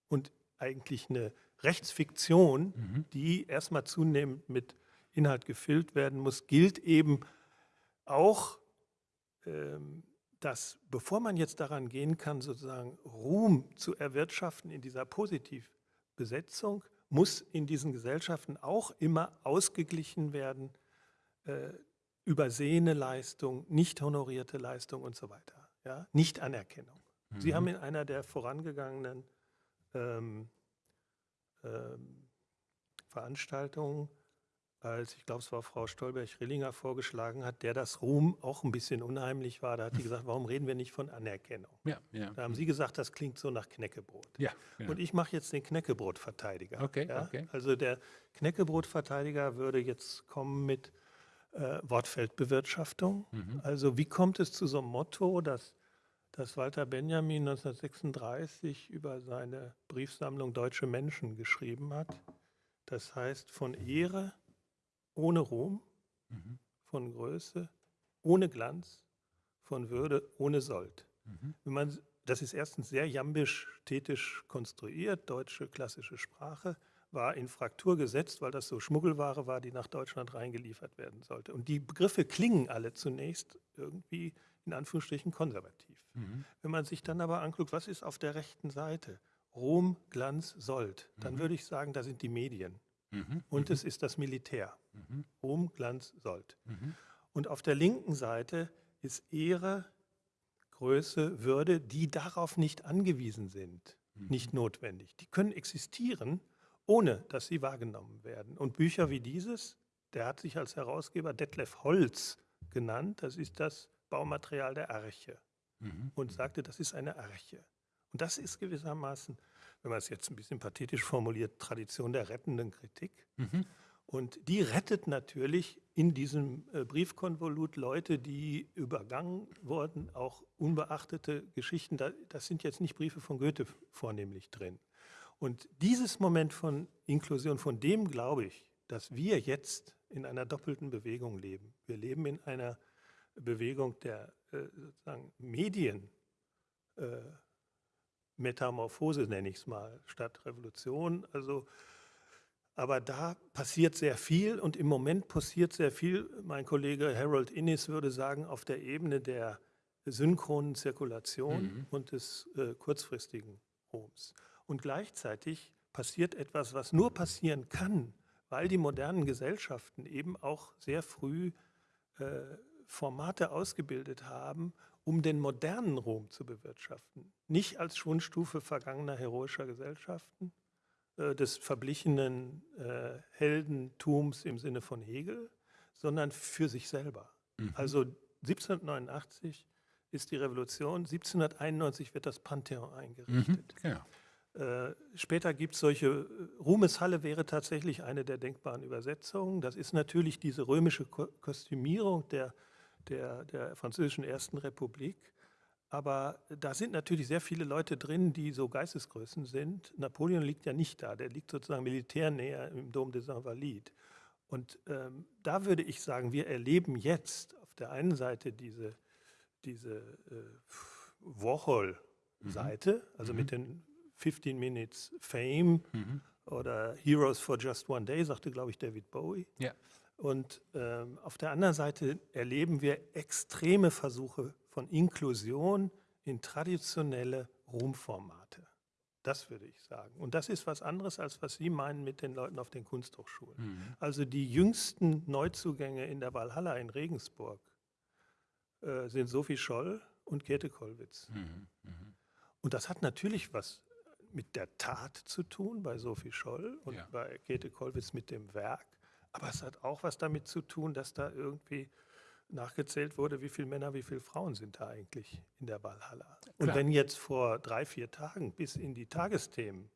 und eigentlich eine Rechtsfiktion, mhm. die erstmal zunehmend mit Inhalt gefüllt werden muss, gilt eben auch, ähm, dass bevor man jetzt daran gehen kann, sozusagen Ruhm zu erwirtschaften in dieser Positivbesetzung, muss in diesen Gesellschaften auch immer ausgeglichen werden, äh, übersehene Leistung, nicht honorierte Leistung und so weiter. Ja? Nicht-Anerkennung. Mhm. Sie haben in einer der vorangegangenen ähm, ähm, Veranstaltungen, als ich glaube, es war Frau Stolberg-Rillinger vorgeschlagen hat, der das Ruhm auch ein bisschen unheimlich war. Da hat sie gesagt, warum reden wir nicht von Anerkennung? Ja, ja. Da haben Sie gesagt, das klingt so nach Knäckebrot. Ja. Und ich mache jetzt den Knäckebrotverteidiger. Okay, okay. Also der Knäckebrotverteidiger würde jetzt kommen mit äh, Wortfeldbewirtschaftung. Mhm. Also wie kommt es zu so einem Motto, dass, dass Walter Benjamin 1936 über seine Briefsammlung Deutsche Menschen geschrieben hat? Das heißt von Ehre ohne Ruhm, mhm. von Größe ohne Glanz, von Würde ohne Sold. Mhm. Wenn man, das ist erstens sehr jambisch-thetisch konstruiert, deutsche klassische Sprache war in Fraktur gesetzt, weil das so Schmuggelware war, die nach Deutschland reingeliefert werden sollte. Und die Begriffe klingen alle zunächst irgendwie in Anführungsstrichen konservativ. Mhm. Wenn man sich dann aber anguckt, was ist auf der rechten Seite? Rom, Glanz, Sold. Dann mhm. würde ich sagen, da sind die Medien. Mhm. Und es ist das Militär. Mhm. Rom, Glanz, Sold. Mhm. Und auf der linken Seite ist Ehre, Größe, Würde, die darauf nicht angewiesen sind, mhm. nicht notwendig. Die können existieren, ohne dass sie wahrgenommen werden. Und Bücher wie dieses, der hat sich als Herausgeber Detlef Holz genannt, das ist das Baumaterial der Arche mhm. und sagte, das ist eine Arche. Und das ist gewissermaßen, wenn man es jetzt ein bisschen pathetisch formuliert, Tradition der rettenden Kritik. Mhm. Und die rettet natürlich in diesem äh, Briefkonvolut Leute, die übergangen wurden, auch unbeachtete Geschichten. Das sind jetzt nicht Briefe von Goethe vornehmlich drin. Und dieses Moment von Inklusion, von dem glaube ich, dass wir jetzt in einer doppelten Bewegung leben. Wir leben in einer Bewegung der äh, sozusagen Medien, äh, Metamorphose nenne ich es mal, statt Revolution. Also, aber da passiert sehr viel und im Moment passiert sehr viel. Mein Kollege Harold Innis würde sagen, auf der Ebene der synchronen Zirkulation mhm. und des äh, kurzfristigen Ruhms. Und gleichzeitig passiert etwas, was nur passieren kann, weil die modernen Gesellschaften eben auch sehr früh äh, Formate ausgebildet haben, um den modernen Rom zu bewirtschaften. Nicht als Schwundstufe vergangener heroischer Gesellschaften, äh, des verblichenen äh, Heldentums im Sinne von Hegel, sondern für sich selber. Mhm. Also 1789 ist die Revolution, 1791 wird das Pantheon eingerichtet. Mhm, genau. Äh, später gibt es solche, äh, Ruhmeshalle wäre tatsächlich eine der denkbaren Übersetzungen. Das ist natürlich diese römische Ko Kostümierung der, der, der französischen Ersten Republik. Aber da sind natürlich sehr viele Leute drin, die so Geistesgrößen sind. Napoleon liegt ja nicht da, der liegt sozusagen militärnäher im Dom de Saint-Valide. Und ähm, da würde ich sagen, wir erleben jetzt auf der einen Seite diese, diese äh, Warhol-Seite, mhm. also mhm. mit den 15 Minutes Fame mhm. oder Heroes for Just One Day, sagte, glaube ich, David Bowie. Ja. Und ähm, auf der anderen Seite erleben wir extreme Versuche von Inklusion in traditionelle Ruhmformate. Das würde ich sagen. Und das ist was anderes, als was Sie meinen mit den Leuten auf den Kunsthochschulen. Mhm. Also die jüngsten Neuzugänge in der Walhalla in Regensburg äh, sind Sophie Scholl und Käthe Kollwitz. Mhm. Mhm. Und das hat natürlich was mit der Tat zu tun, bei Sophie Scholl und ja. bei Käthe Kollwitz mit dem Werk. Aber es hat auch was damit zu tun, dass da irgendwie nachgezählt wurde, wie viele Männer, wie viele Frauen sind da eigentlich in der Valhalla. Und wenn jetzt vor drei, vier Tagen bis in die Tagesthemen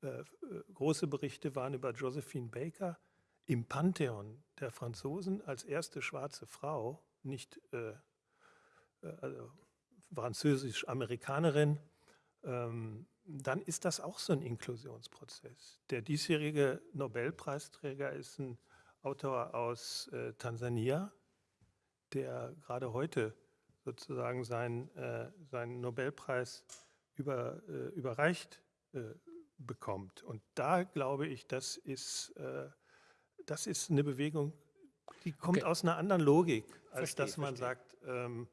äh, große Berichte waren über Josephine Baker im Pantheon der Franzosen als erste schwarze Frau, nicht äh, äh also französisch-Amerikanerin, ähm, dann ist das auch so ein Inklusionsprozess. Der diesjährige Nobelpreisträger ist ein Autor aus äh, Tansania, der gerade heute sozusagen seinen, äh, seinen Nobelpreis über, äh, überreicht äh, bekommt. Und da glaube ich, das ist, äh, das ist eine Bewegung, die kommt okay. aus einer anderen Logik, als verstehe, dass man verstehe. sagt, ähm,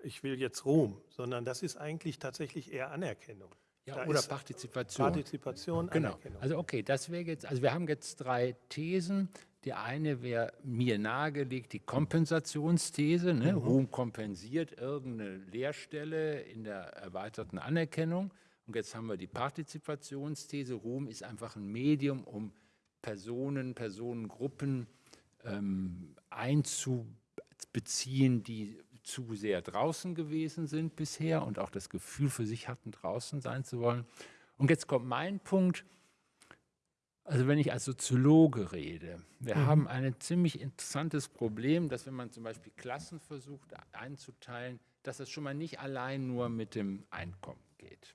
ich will jetzt Ruhm, sondern das ist eigentlich tatsächlich eher Anerkennung. Ja, oder Partizipation. Partizipation, genau. Anerkennung. Also okay, das wäre jetzt, also wir haben jetzt drei Thesen. Die eine wäre mir nahegelegt, die Kompensationsthese. Ne? Mhm. Ruhm kompensiert irgendeine Leerstelle in der erweiterten Anerkennung. Und jetzt haben wir die Partizipationsthese. Ruhm ist einfach ein Medium, um Personen, Personengruppen ähm, einzubeziehen, die zu sehr draußen gewesen sind bisher und auch das Gefühl für sich hatten, draußen sein zu wollen. Und jetzt kommt mein Punkt. Also wenn ich als Soziologe rede, wir mhm. haben ein ziemlich interessantes Problem, dass wenn man zum Beispiel Klassen versucht einzuteilen, dass das schon mal nicht allein nur mit dem Einkommen geht.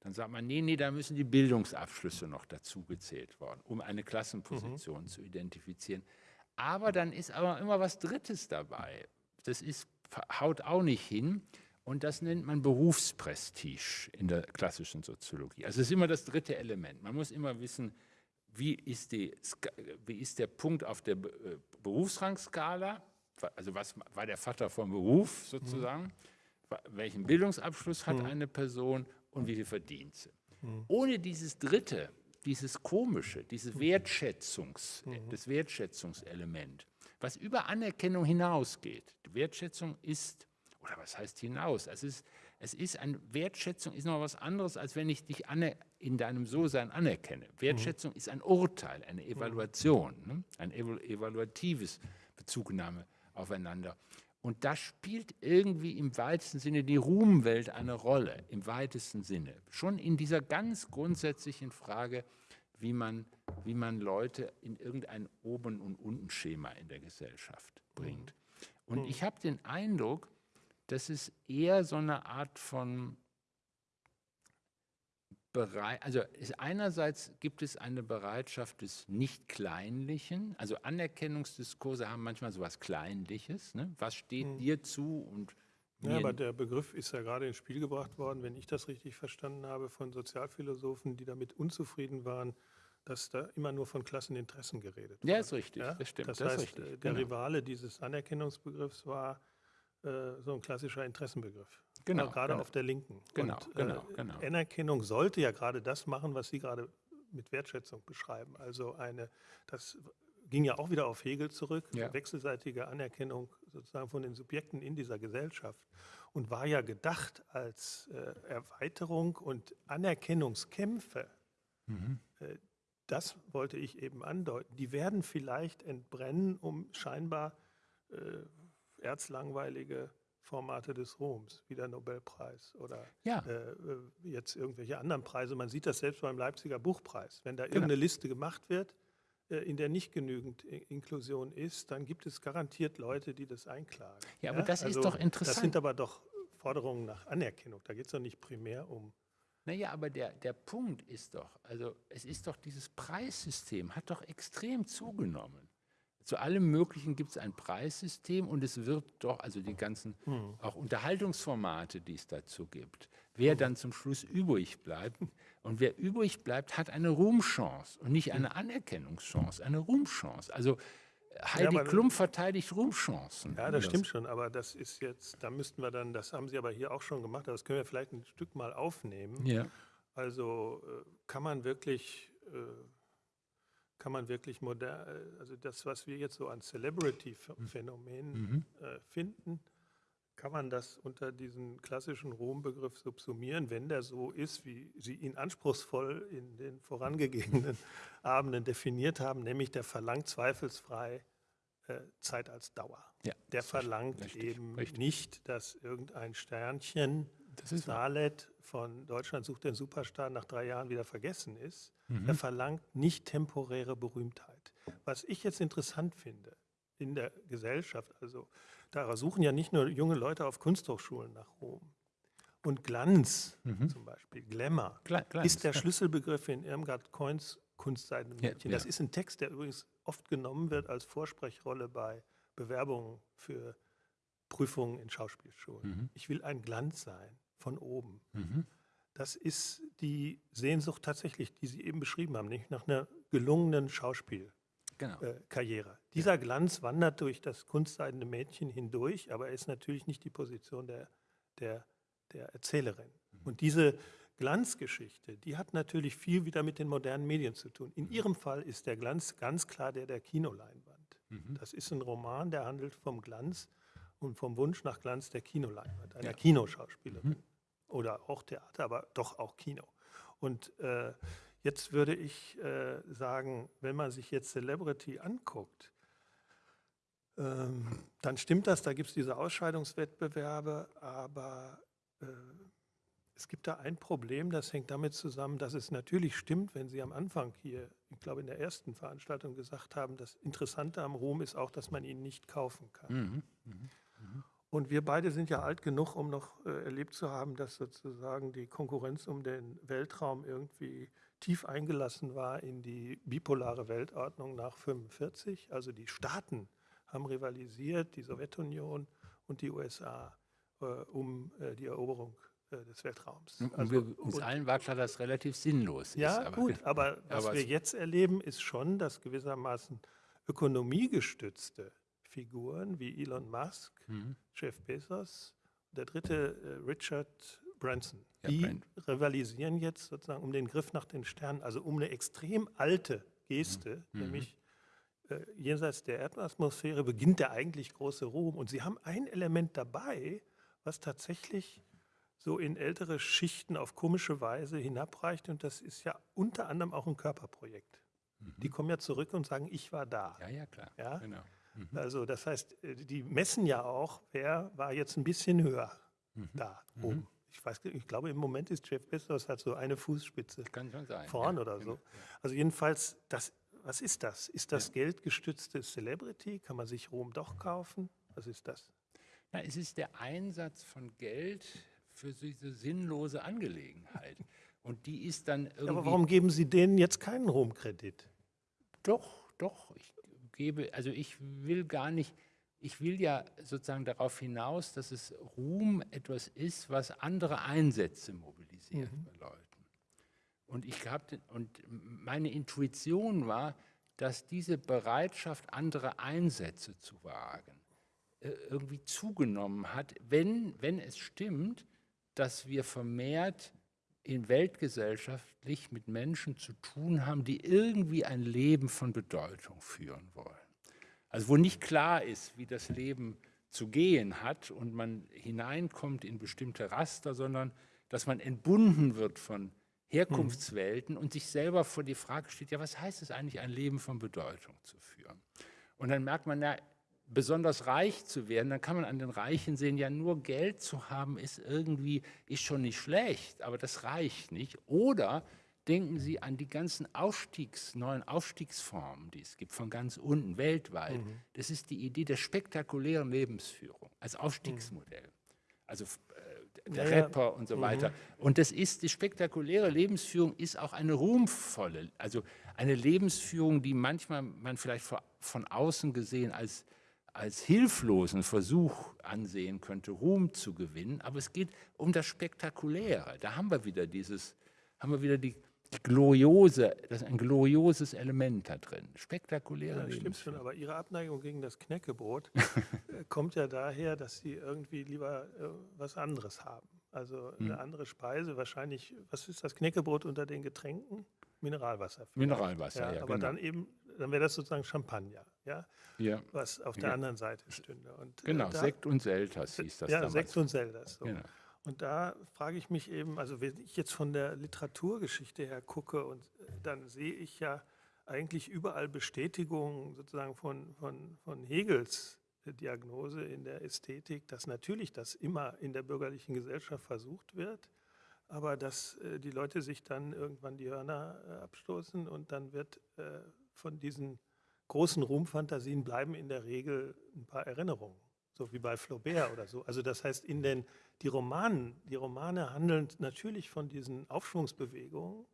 Dann sagt man, nee, nee, da müssen die Bildungsabschlüsse noch dazu gezählt worden, um eine Klassenposition mhm. zu identifizieren. Aber dann ist aber immer was Drittes dabei. Das ist haut auch nicht hin. Und das nennt man Berufsprestige in der klassischen Soziologie. Also es ist immer das dritte Element. Man muss immer wissen, wie ist, die, wie ist der Punkt auf der äh, Berufsrangskala, also was war der Vater vom Beruf sozusagen, mhm. welchen Bildungsabschluss hat mhm. eine Person und wie viel verdient sie. Mhm. Ohne dieses dritte, dieses komische, dieses mhm. Wertschätzungs, mhm. das Wertschätzungselement, was über Anerkennung hinausgeht. Die Wertschätzung ist, oder was heißt hinaus? Es ist, es ist eine Wertschätzung ist noch was anderes, als wenn ich dich in deinem So-Sein anerkenne. Wertschätzung mhm. ist ein Urteil, eine Evaluation, ne? ein evaluatives Bezugnahme aufeinander. Und da spielt irgendwie im weitesten Sinne die Ruhmwelt eine Rolle, im weitesten Sinne. Schon in dieser ganz grundsätzlichen Frage, wie man, wie man Leute in irgendein Oben- und Unten-Schema in der Gesellschaft bringt. Und ich habe den Eindruck, dass es eher so eine Art von Bereit, also einerseits gibt es eine Bereitschaft des Nicht-Kleinlichen, also Anerkennungsdiskurse haben manchmal so etwas Kleinliches. Ne? Was steht hm. dir zu und ja, aber der Begriff ist ja gerade ins Spiel gebracht worden, wenn ich das richtig verstanden habe, von Sozialphilosophen, die damit unzufrieden waren, dass da immer nur von Klasseninteressen geredet wird. Ja, ist richtig, ja? das stimmt. Das, das heißt, richtig, der genau. Rivale dieses Anerkennungsbegriffs war äh, so ein klassischer Interessenbegriff. Genau. gerade genau. auf der Linken. Genau, Und, genau, äh, genau. Anerkennung sollte ja gerade das machen, was Sie gerade mit Wertschätzung beschreiben. Also eine, das ging ja auch wieder auf Hegel zurück, Ja. wechselseitige Anerkennung sozusagen von den Subjekten in dieser Gesellschaft und war ja gedacht als äh, Erweiterung und Anerkennungskämpfe. Äh, das wollte ich eben andeuten. Die werden vielleicht entbrennen, um scheinbar äh, erzlangweilige Formate des Ruhms, wie der Nobelpreis oder Ja. äh, äh, jetzt irgendwelche anderen Preise. Man sieht das selbst beim Leipziger Buchpreis. Wenn da Genau. irgendeine Liste gemacht wird, äh, in der nicht genügend Inklusion ist, dann gibt es garantiert Leute, die das einklagen. Also, Ja, aber das ist doch Das interessant. sind aber doch Forderungen nach Anerkennung. Da geht es doch nicht primär um. Naja, aber der, der Punkt ist doch, also es ist doch dieses Preissystem hat doch extrem zugenommen. Zu allem Möglichen gibt es ein Preissystem und es wird doch, also die ganzen auch Unterhaltungsformate, die es dazu gibt, wer dann zum Schluss übrig bleibt. Und wer übrig bleibt, hat eine Ruhmchance und nicht eine Anerkennungschance, eine Ruhmchance. Also Heidi aber- Klum verteidigt Ruhmchancen. Ja, das stimmt schon, aber das ist jetzt, da müssten wir dann, das haben Sie aber hier auch schon gemacht, aber das können wir vielleicht ein Stück mal aufnehmen. Ja. Also äh, kann man wirklich, äh, kann man wirklich modern, äh, also das, was wir jetzt so an Celebrity-Phänomenen äh, finden, kann man das unter diesen klassischen Ruhmbegriff subsumieren, wenn der so ist, wie Sie ihn anspruchsvoll in den vorangegangenen Abenden definiert haben, nämlich der verlangt zweifelsfrei äh, Zeit als Dauer. Ja, Der das verlangt richtig, eben richtig. nicht, dass irgendein Sternchen Das ist. Salet von Deutschland sucht den Superstar nach drei Jahren wieder vergessen ist. Mhm. Er verlangt nicht temporäre Berühmtheit. Was ich jetzt interessant finde in der Gesellschaft, also da suchen ja nicht nur junge Leute auf Kunsthochschulen nach Ruhm. Und Glanz zum Beispiel, Glamour, Mhm. Gla- Glanz, ist der ja. Schlüsselbegriff in Irmgard Coins Kunstseitenmädchen. Ja, Das ja. ist ein Text, der übrigens oft genommen wird als Vorsprechrolle bei Bewerbungen für Prüfungen in Schauspielschulen. Mhm. Ich will ein Glanz sein, von oben. Das ist die Sehnsucht tatsächlich, die Sie eben beschrieben haben, nämlich nach einer gelungenen Schauspielkarriere. Genau. Dieser Glanz wandert durch das kunstseidene Mädchen hindurch, aber er ist natürlich nicht die Position der, der, der Erzählerin. Und diese Glanzgeschichte, die hat natürlich viel wieder mit den modernen Medien zu tun. In Ihrem Fall ist der Glanz ganz klar der der Kinoleinwand. Das ist ein Roman, der handelt vom Glanz und vom Wunsch nach Glanz der Kinoleinwand, einer Kinoschauspielerin. Oder auch Theater, aber doch auch Kino. Und äh, jetzt würde ich äh, sagen, wenn man sich jetzt Celebrity anguckt, ähm, dann stimmt das, da gibt es diese Ausscheidungswettbewerbe, aber äh, es gibt da ein Problem, das hängt damit zusammen, dass es natürlich stimmt, wenn Sie am Anfang hier, ich glaube in der ersten Veranstaltung gesagt haben, das Interessante am Ruhm ist auch, dass man ihn nicht kaufen kann. Und wir beide sind ja alt genug, um noch äh, erlebt zu haben, dass sozusagen die Konkurrenz um den Weltraum irgendwie tief eingelassen war in die bipolare Weltordnung nach 45. Also die Staaten haben rivalisiert, die Sowjetunion und die USA, äh, um äh, die Eroberung äh, des Weltraums. Und Also, wir, uns und- allen war klar, dass relativ sinnlos ja, ist. aber- gut, aber was aber wir es- jetzt erleben, ist schon, dass gewissermaßen ökonomiegestützte Figuren wie Elon Musk, Mhm. Jeff Bezos, der dritte äh, Richard Branson, Ja, die Bran- rivalisieren jetzt sozusagen um den Griff nach den Sternen, also um eine extrem alte Geste, Mhm. nämlich äh, jenseits der Erdatmosphäre beginnt der eigentlich große Ruhm. Und sie haben ein Element dabei, was tatsächlich so in ältere Schichten auf komische Weise hinabreicht. Und das ist ja unter anderem auch ein Körperprojekt. Die kommen ja zurück und sagen, ich war da. Ja, ja, klar. Ja? Genau. Also das heißt, äh, die messen ja auch, wer war jetzt ein bisschen höher da oben. Ich, weiß, ich glaube, im Moment ist Jeff Bezos hat so eine Fußspitze Kann schon sein. vorn ja, oder genau. so. Also jedenfalls, das, was ist das? Ist das geldgestützte Celebrity? Kann man sich Ruhm doch kaufen? Was ist das? Na, es ist der Einsatz von Geld für diese sinnlose Angelegenheit. Und die ist dann irgendwie. Aber warum geben Sie denen jetzt keinen Ruhmkredit? Doch, doch. Ich gebe, also ich will gar nicht, ich will ja sozusagen darauf hinaus, dass es Ruhm etwas ist, was andere Einsätze mobilisiert bei Leuten. Und ich habe und meine Intuition war, dass diese Bereitschaft, andere Einsätze zu wagen, äh, irgendwie zugenommen hat, wenn, wenn es stimmt, dass wir vermehrt in weltgesellschaftlich mit Menschen zu tun haben, die irgendwie ein Leben von Bedeutung führen wollen. Also wo nicht klar ist, wie das Leben zu gehen hat und man hineinkommt in bestimmte Raster, sondern dass man entbunden wird von Herkunftswelten und sich selber vor die Frage steht, ja, was heißt es eigentlich, ein Leben von Bedeutung zu führen? Und dann merkt man, ja, besonders reich zu werden, dann kann man an den Reichen sehen, ja, nur Geld zu haben ist irgendwie, ist schon nicht schlecht, aber das reicht nicht. Oder denken Sie an die ganzen Aufstiegs, neuen Aufstiegsformen, die es gibt, von ganz unten, weltweit. Mhm. Das ist die Idee der spektakulären Lebensführung als Aufstiegsmodell. Mhm. Also äh, der ja, Rapper und so mhm. weiter. Und das ist, die spektakuläre Lebensführung ist auch eine ruhmvolle, also eine Lebensführung, die manchmal man vielleicht von außen gesehen als als hilflosen Versuch ansehen könnte, Ruhm zu gewinnen, aber es geht um das Spektakuläre. Da haben wir wieder dieses, haben wir wieder die, gloriose, das ist ein glorioses Element da drin. Spektakuläre ja, stimmt schon, aber Ihre Abneigung gegen das Knäckebrot äh, kommt ja daher, dass Sie irgendwie lieber äh, was anderes haben. Also eine hm. andere Speise, wahrscheinlich, was ist das Knäckebrot unter den Getränken? Mineralwasser. Vielleicht. Mineralwasser, ja. ja aber genau. dann eben, dann wäre das sozusagen Champagner, ja, ja. was auf der ja. anderen Seite stünde. Und, äh, genau, äh, da, Sekt und Selters hieß das Ja, damals. Sekt und Selters. So. Genau. Und da frage ich mich eben, also wenn ich jetzt von der Literaturgeschichte her gucke, und äh, dann sehe ich ja eigentlich überall Bestätigungen sozusagen von, von, von Hegels Diagnose in der Ästhetik, dass natürlich das immer in der bürgerlichen Gesellschaft versucht wird, aber dass äh, die Leute sich dann irgendwann die Hörner äh, abstoßen und dann wird äh, von diesen großen Ruhmfantasien bleiben in der Regel ein paar Erinnerungen so wie bei Flaubert oder so. Also das heißt, in den, die, Romanen, die Romane handeln natürlich von diesen Aufschwungsbewegungen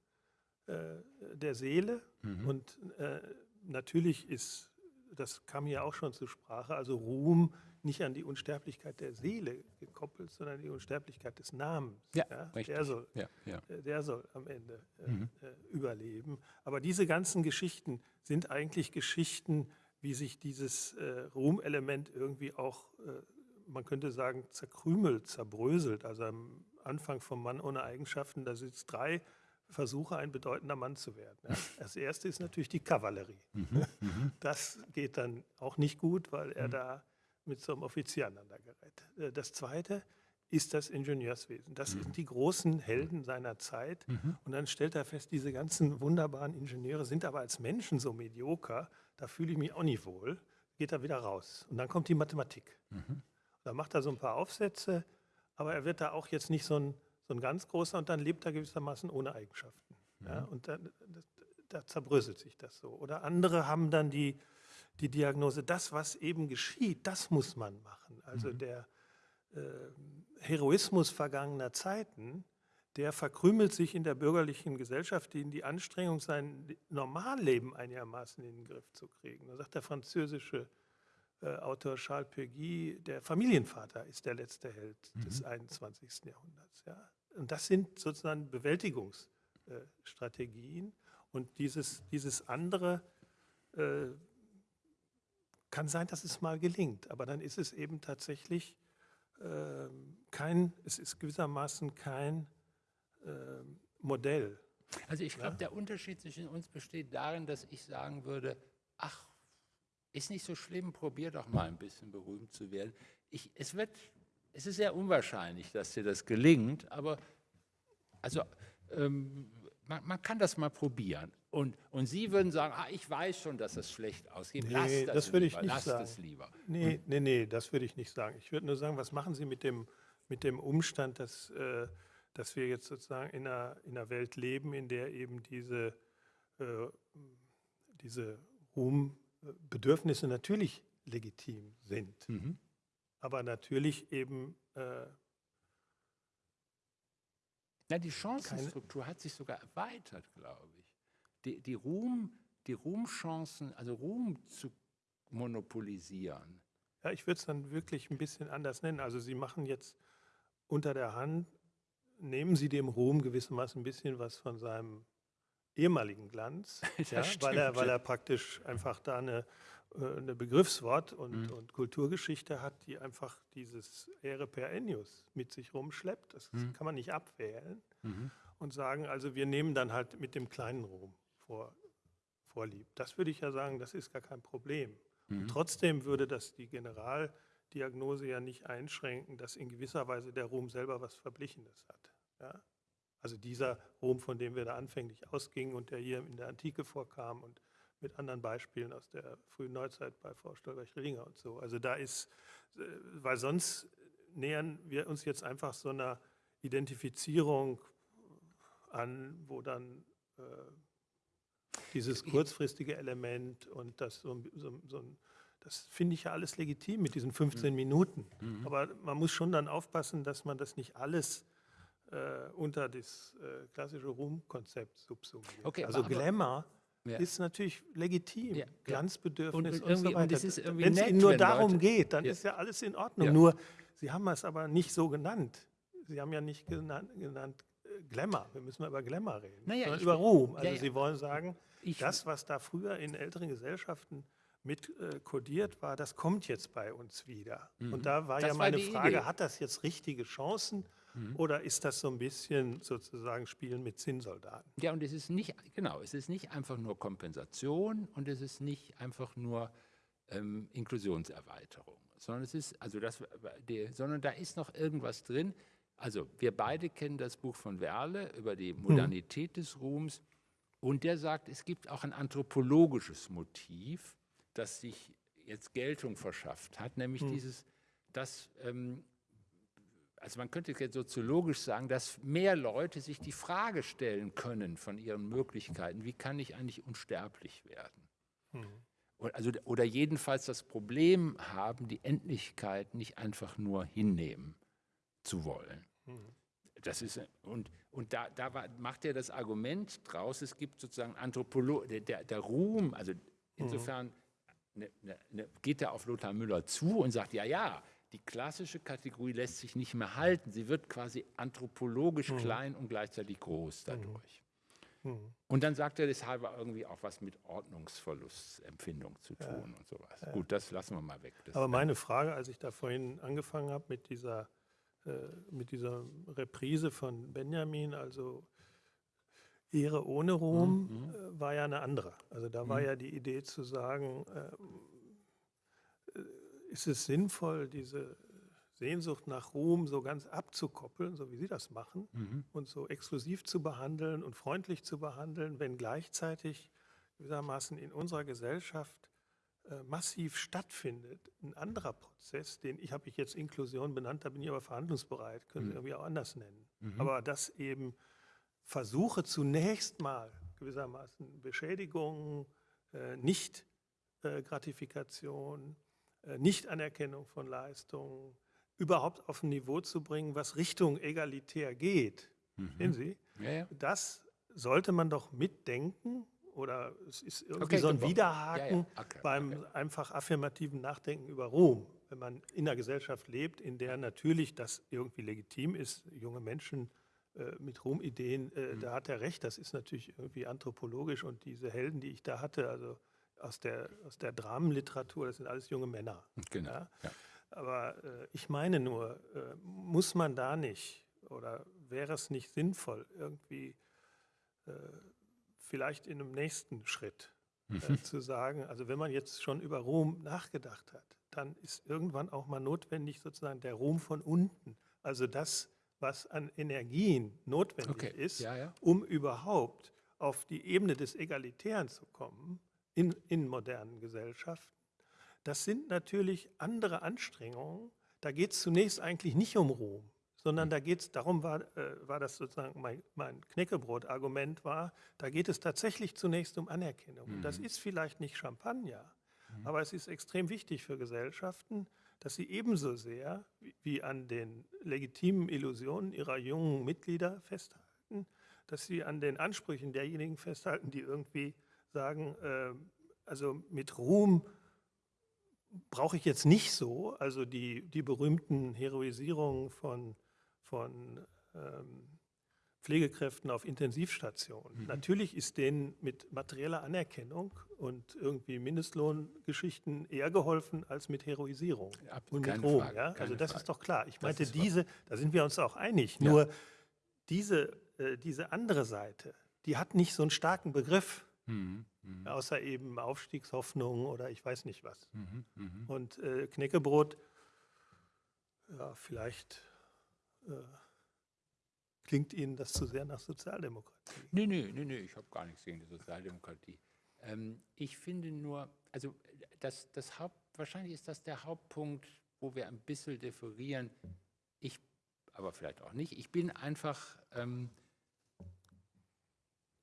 äh, der Seele mhm. und äh, natürlich ist, das kam hier auch schon zur Sprache, also Ruhm nicht an die Unsterblichkeit der Seele gekoppelt, sondern an die Unsterblichkeit des Namens. Ja, ja? Der, soll, ja, ja. Äh, der soll am Ende äh, mhm. Äh, überleben. Aber diese ganzen Geschichten sind eigentlich Geschichten, wie sich dieses äh, Ruhmelement irgendwie auch, äh, man könnte sagen, zerkrümelt, zerbröselt. Also am Anfang vom Mann ohne Eigenschaften, da sind es drei Versuche, ein bedeutender Mann zu werden. Ja. Das erste ist natürlich die Kavallerie. Mhm, mhm. das geht dann auch nicht gut, weil er mhm. da mit so einem Offizier aneinander gerät. Äh, das zweite ist das Ingenieurswesen. Das mhm. sind die großen Helden seiner Zeit. Mhm. Und dann stellt er fest, diese ganzen wunderbaren Ingenieure sind aber als Menschen so medioker, da fühle ich mich auch nicht wohl, geht er wieder raus. Und dann kommt die Mathematik. Mhm. Da macht er so ein paar Aufsätze, aber er wird da auch jetzt nicht so ein, so ein ganz großer und dann lebt er gewissermaßen ohne Eigenschaften. Mhm. Ja, und da, da zerbröselt sich das so. Oder andere haben dann die, die Diagnose, das, was eben geschieht, das muss man machen. Also mhm. der äh, Heroismus vergangener Zeiten, der verkrümelt sich in der bürgerlichen Gesellschaft, in die Anstrengung, sein Normalleben einigermaßen in den Griff zu kriegen. Da sagt der französische äh, Autor Charles Peguy, der Familienvater ist der letzte Held mhm. des 21. Jahrhunderts. Ja. Und das sind sozusagen Bewältigungsstrategien. Und dieses, dieses andere äh, kann sein, dass es mal gelingt, aber dann ist es eben tatsächlich äh, kein, es ist gewissermaßen kein äh, Modell. Also ich glaube, ja? der Unterschied zwischen uns besteht darin, dass ich sagen würde, ach, ist nicht so schlimm, probier doch mal ein bisschen berühmt zu werden. Ich, es, wird, es ist sehr unwahrscheinlich, dass dir das gelingt, aber also, ähm, man, man, kann das mal probieren. Und, und Sie würden sagen, ah, ich weiß schon, dass es schlecht ausgeht. Nee, Lass das, das würde ich nicht Lass sagen. es lieber. Nee, nee, nee, das würde ich nicht sagen. Ich würde nur sagen, was machen Sie mit dem, mit dem Umstand, dass äh, dass wir jetzt sozusagen in einer, in einer Welt leben, in der eben diese, äh, diese Ruhmbedürfnisse natürlich legitim sind, mhm. aber natürlich eben äh, ja, die Chancenstruktur hat sich sogar erweitert, glaube ich. Die, die, Ruhm, die Ruhmchancen, also Ruhm zu monopolisieren. Ja, ich würde es dann wirklich ein bisschen anders nennen. Also Sie machen jetzt unter der Hand nehmen Sie dem Ruhm gewissermaßen ein bisschen was von seinem ehemaligen Glanz, ja, weil, er, weil er praktisch einfach da eine, äh, eine Begriffswort und, mhm. und, Kulturgeschichte hat, die einfach dieses Ehre per Ennius mit sich rumschleppt. Das mhm. kann man nicht abwählen. Mhm. Und sagen, also wir nehmen dann halt mit dem kleinen Rom vor, vorlieb. Das würde ich ja sagen, das ist gar kein Problem. Mhm. trotzdem würde das die Generaldiagnose ja nicht einschränken, dass in gewisser Weise der Rom selber was Verblichenes hat. Ja? Also dieser Rom, von dem wir da anfänglich ausgingen und der hier in der Antike vorkam und mit anderen Beispielen aus der frühen Neuzeit bei Frau Stolberg-Rillinger und so. Also da ist, äh, weil sonst nähern wir uns jetzt einfach so einer Identifizierung an, wo dann äh, dieses kurzfristige Element und das so, so, so das finde ich ja alles legitim mit diesen 15 mhm. Minuten. Mhm. Aber man muss schon dann aufpassen, dass man das nicht alles äh, unter das äh, klassische Ruhmkonzept subsumiert. Okay, also Glamour ja. ist natürlich legitim, ja, Glanzbedürfnis und, und, und so weiter. Wenn es Ihnen nur darum Leute, geht, dann ja. ist ja alles in Ordnung. Nur, Sie haben es aber nicht so genannt. Sie haben ja nicht genannt, genannt Glamour. Wir müssen mal über Glamour reden, naja, sondern über Ruhm. Also Sie wollen sagen, ich, das, was da früher in älteren Gesellschaften mit äh, kodiert war, das kommt jetzt bei uns wieder. Mhm. Und da war das ja meine war Frage, Idee. hat das jetzt richtige Chancen? Mhm. Oder ist das so ein bisschen sozusagen Spielen mit Zinnsoldaten? Ja, und es ist nicht, genau, es ist nicht einfach nur Kompensation und es ist nicht einfach nur ähm, Inklusionserweiterung, sondern es ist, also das, die, sondern da ist noch irgendwas drin. Also wir beide kennen das Buch von Werle über die mhm. Modernität mhm. des Ruhms und der sagt, es gibt auch ein anthropologisches Motiv, das sich jetzt Geltung verschafft hat, nämlich mhm. dieses, dass ähm, also man könnte jetzt soziologisch sagen, dass mehr Leute sich die Frage stellen können von ihren Möglichkeiten, wie kann ich eigentlich unsterblich werden? Mhm. Also, oder jedenfalls das Problem haben, die Endlichkeit nicht einfach nur hinnehmen zu wollen. Mhm. Das ist, und und da, da war, macht er das Argument draus, es gibt sozusagen Anthropolo der, der, der Ruhm, also insofern ne, ne, ne, geht er auf Lothar Müller zu und sagt, ja, ja, die klassische Kategorie lässt sich nicht mehr halten. Sie wird quasi anthropologisch mhm. klein und gleichzeitig groß dadurch. Mhm. mhm. Und dann sagt er, das habe irgendwie auch was mit Ordnungsverlustempfindung zu tun ja. und sowas. Ja. Gut, das lassen wir mal weg. Das Aber meine Frage, als ich da vorhin angefangen habe mit dieser, mit dieser Reprise von Benjamin, also Ehre ohne Ruhm, mhm. äh, war ja eine andere. Also da war mhm. ja die Idee zu sagen, äh, ist es sinnvoll, diese Sehnsucht nach Ruhm so ganz abzukoppeln, so wie Sie das machen, mhm. und so exklusiv zu behandeln und freundlich zu behandeln, wenn gleichzeitig gewissermaßen in unserer Gesellschaft äh, massiv stattfindet. Ein anderer Prozess, den ich habe ich jetzt Inklusion benannt, da bin ich aber verhandlungsbereit, können mhm. Sie irgendwie auch anders nennen. Mhm. Aber dass eben Versuche zunächst mal gewissermaßen Beschädigungen, äh, nicht äh, Gratifikation, äh, Nichtanerkennung von Leistungen überhaupt auf ein Niveau zu bringen, was Richtung egalitär geht. Mhm. Sehen Sie? Ja, ja. Das sollte man doch mitdenken oder es ist irgendwie okay, so ein Widerhaken ja, okay, beim okay. einfach affirmativen Nachdenken über Ruhm. Wenn man in einer Gesellschaft lebt, in der natürlich das irgendwie legitim ist, junge Menschen äh, mit Ruhmideen, äh, mhm. da hat er recht, das ist natürlich irgendwie anthropologisch und diese Helden, die ich da hatte, also aus der, aus der Dramenliteratur, das sind alles junge Männer. Genau. Ja? Ja. Aber äh, ich meine nur, äh, muss man da nicht oder wäre es nicht sinnvoll, irgendwie äh, vielleicht in einem nächsten Schritt äh, mhm. zu sagen, also wenn man jetzt schon über Ruhm nachgedacht hat, dann ist irgendwann auch mal notwendig sozusagen der Ruhm von unten, also das, was an Energien notwendig okay. ist, ja, um überhaupt auf die Ebene des Egalitären zu kommen, in, in modernen Gesellschaften. Das sind natürlich andere Anstrengungen. Da geht es zunächst eigentlich nicht um Ruhm, sondern da geht es, darum war, äh, war das sozusagen mein, mein Knäckebrot-Argument war, da geht es tatsächlich zunächst um Anerkennung. Mhm. Das ist vielleicht nicht Champagner, mhm. aber es ist extrem wichtig für Gesellschaften, dass sie ebenso sehr wie, wie an den legitimen Illusionen ihrer jungen Mitglieder festhalten, dass sie an den Ansprüchen derjenigen festhalten, die irgendwie sagen, äh, also mit Ruhm brauche ich jetzt nicht so, also die, die berühmten Heroisierungen von, von ähm, Pflegekräften auf Intensivstationen. Mhm. Natürlich ist denen mit materieller Anerkennung und irgendwie Mindestlohngeschichten eher geholfen als mit Heroisierung ja, und mit Ruhm. Ja? Also das Frage. ist doch klar. Ich meinte diese, da sind wir uns auch einig. Ja. Nur diese äh, diese andere Seite, die hat nicht so einen starken Begriff, mhm, mh. außer eben Aufstiegshoffnung oder ich weiß nicht was. Mhm, mh. Und äh, Knäckebrot, ja, vielleicht klingt Ihnen das zu sehr nach Sozialdemokratie. Nee, nee, nee, nee ich habe gar nichts gegen die Sozialdemokratie. Ähm, ich finde nur, also das, das Haupt, wahrscheinlich ist das der Hauptpunkt, wo wir ein bisschen differieren. Ich, aber vielleicht auch nicht. Ich bin einfach, ähm,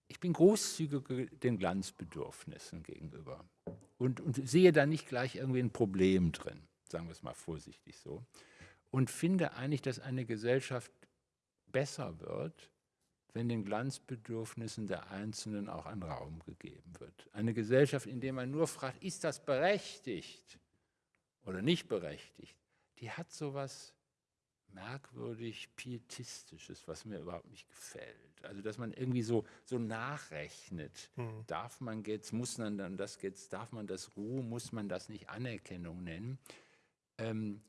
ich bin großzügig den Glanzbedürfnissen gegenüber und, und sehe da nicht gleich irgendwie ein Problem drin, sagen wir es mal vorsichtig so. Und finde eigentlich, dass eine Gesellschaft besser wird, wenn den Glanzbedürfnissen der Einzelnen auch ein Raum gegeben wird. Eine Gesellschaft, in der man nur fragt, ist das berechtigt oder nicht berechtigt, die hat so etwas merkwürdig pietistisches, was mir überhaupt nicht gefällt. Also dass man irgendwie so, so nachrechnet. Mhm. Darf man jetzt, muss man dann das jetzt, darf man das Ruhe, muss man das nicht Anerkennung nennen. Ähm,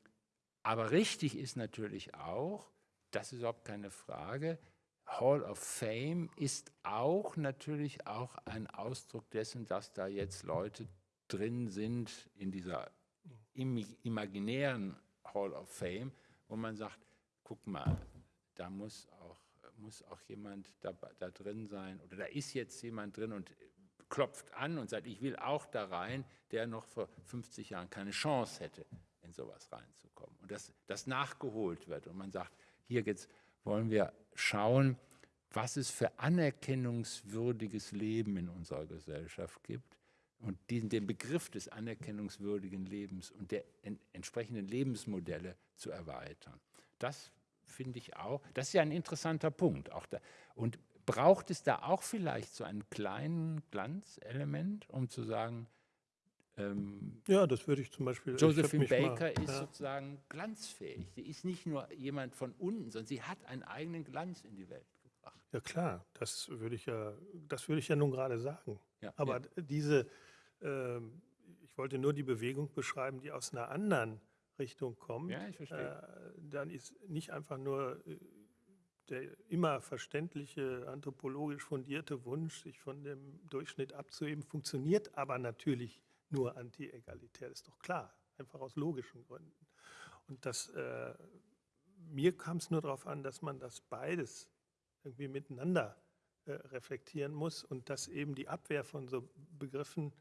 aber richtig ist natürlich auch, das ist überhaupt keine Frage, Hall of Fame ist auch natürlich auch ein Ausdruck dessen, dass da jetzt Leute drin sind in dieser imaginären Hall of Fame, wo man sagt, guck mal, da muss auch, muss auch jemand da, da drin sein oder da ist jetzt jemand drin und klopft an und sagt, ich will auch da rein, der noch vor 50 Jahren keine Chance hätte, sowas reinzukommen. Und dass das nachgeholt wird und man sagt, hier geht's wollen wir schauen, was es für anerkennungswürdiges Leben in unserer Gesellschaft gibt und diesen, den Begriff des anerkennungswürdigen Lebens und der en, entsprechenden Lebensmodelle zu erweitern. Das finde ich auch, das ist ja ein interessanter Punkt. Auch da, und braucht es da auch vielleicht so einen kleinen Glanzelement, um zu sagen, ähm, ja, das würde ich zum Beispiel. Josephine Baker mal, ist ja. sozusagen glanzfähig. Sie ist nicht nur jemand von unten, sondern sie hat einen eigenen Glanz in die Welt gebracht. Ja klar, das würde ich ja, das würde ich ja nun gerade sagen. Ja, Aber ja. diese, äh, ich wollte nur die Bewegung beschreiben, die aus einer anderen Richtung kommt. Ja, ich verstehe. Äh, dann ist nicht einfach nur äh, der immer verständliche, anthropologisch fundierte Wunsch, sich von dem Durchschnitt abzuheben, funktioniert aber natürlich nur anti-egalitär, ist doch klar, einfach aus logischen Gründen. Und das, äh, mir kam es nur darauf an, dass man das beides irgendwie miteinander äh, reflektieren muss und dass eben die Abwehr von so Begriffen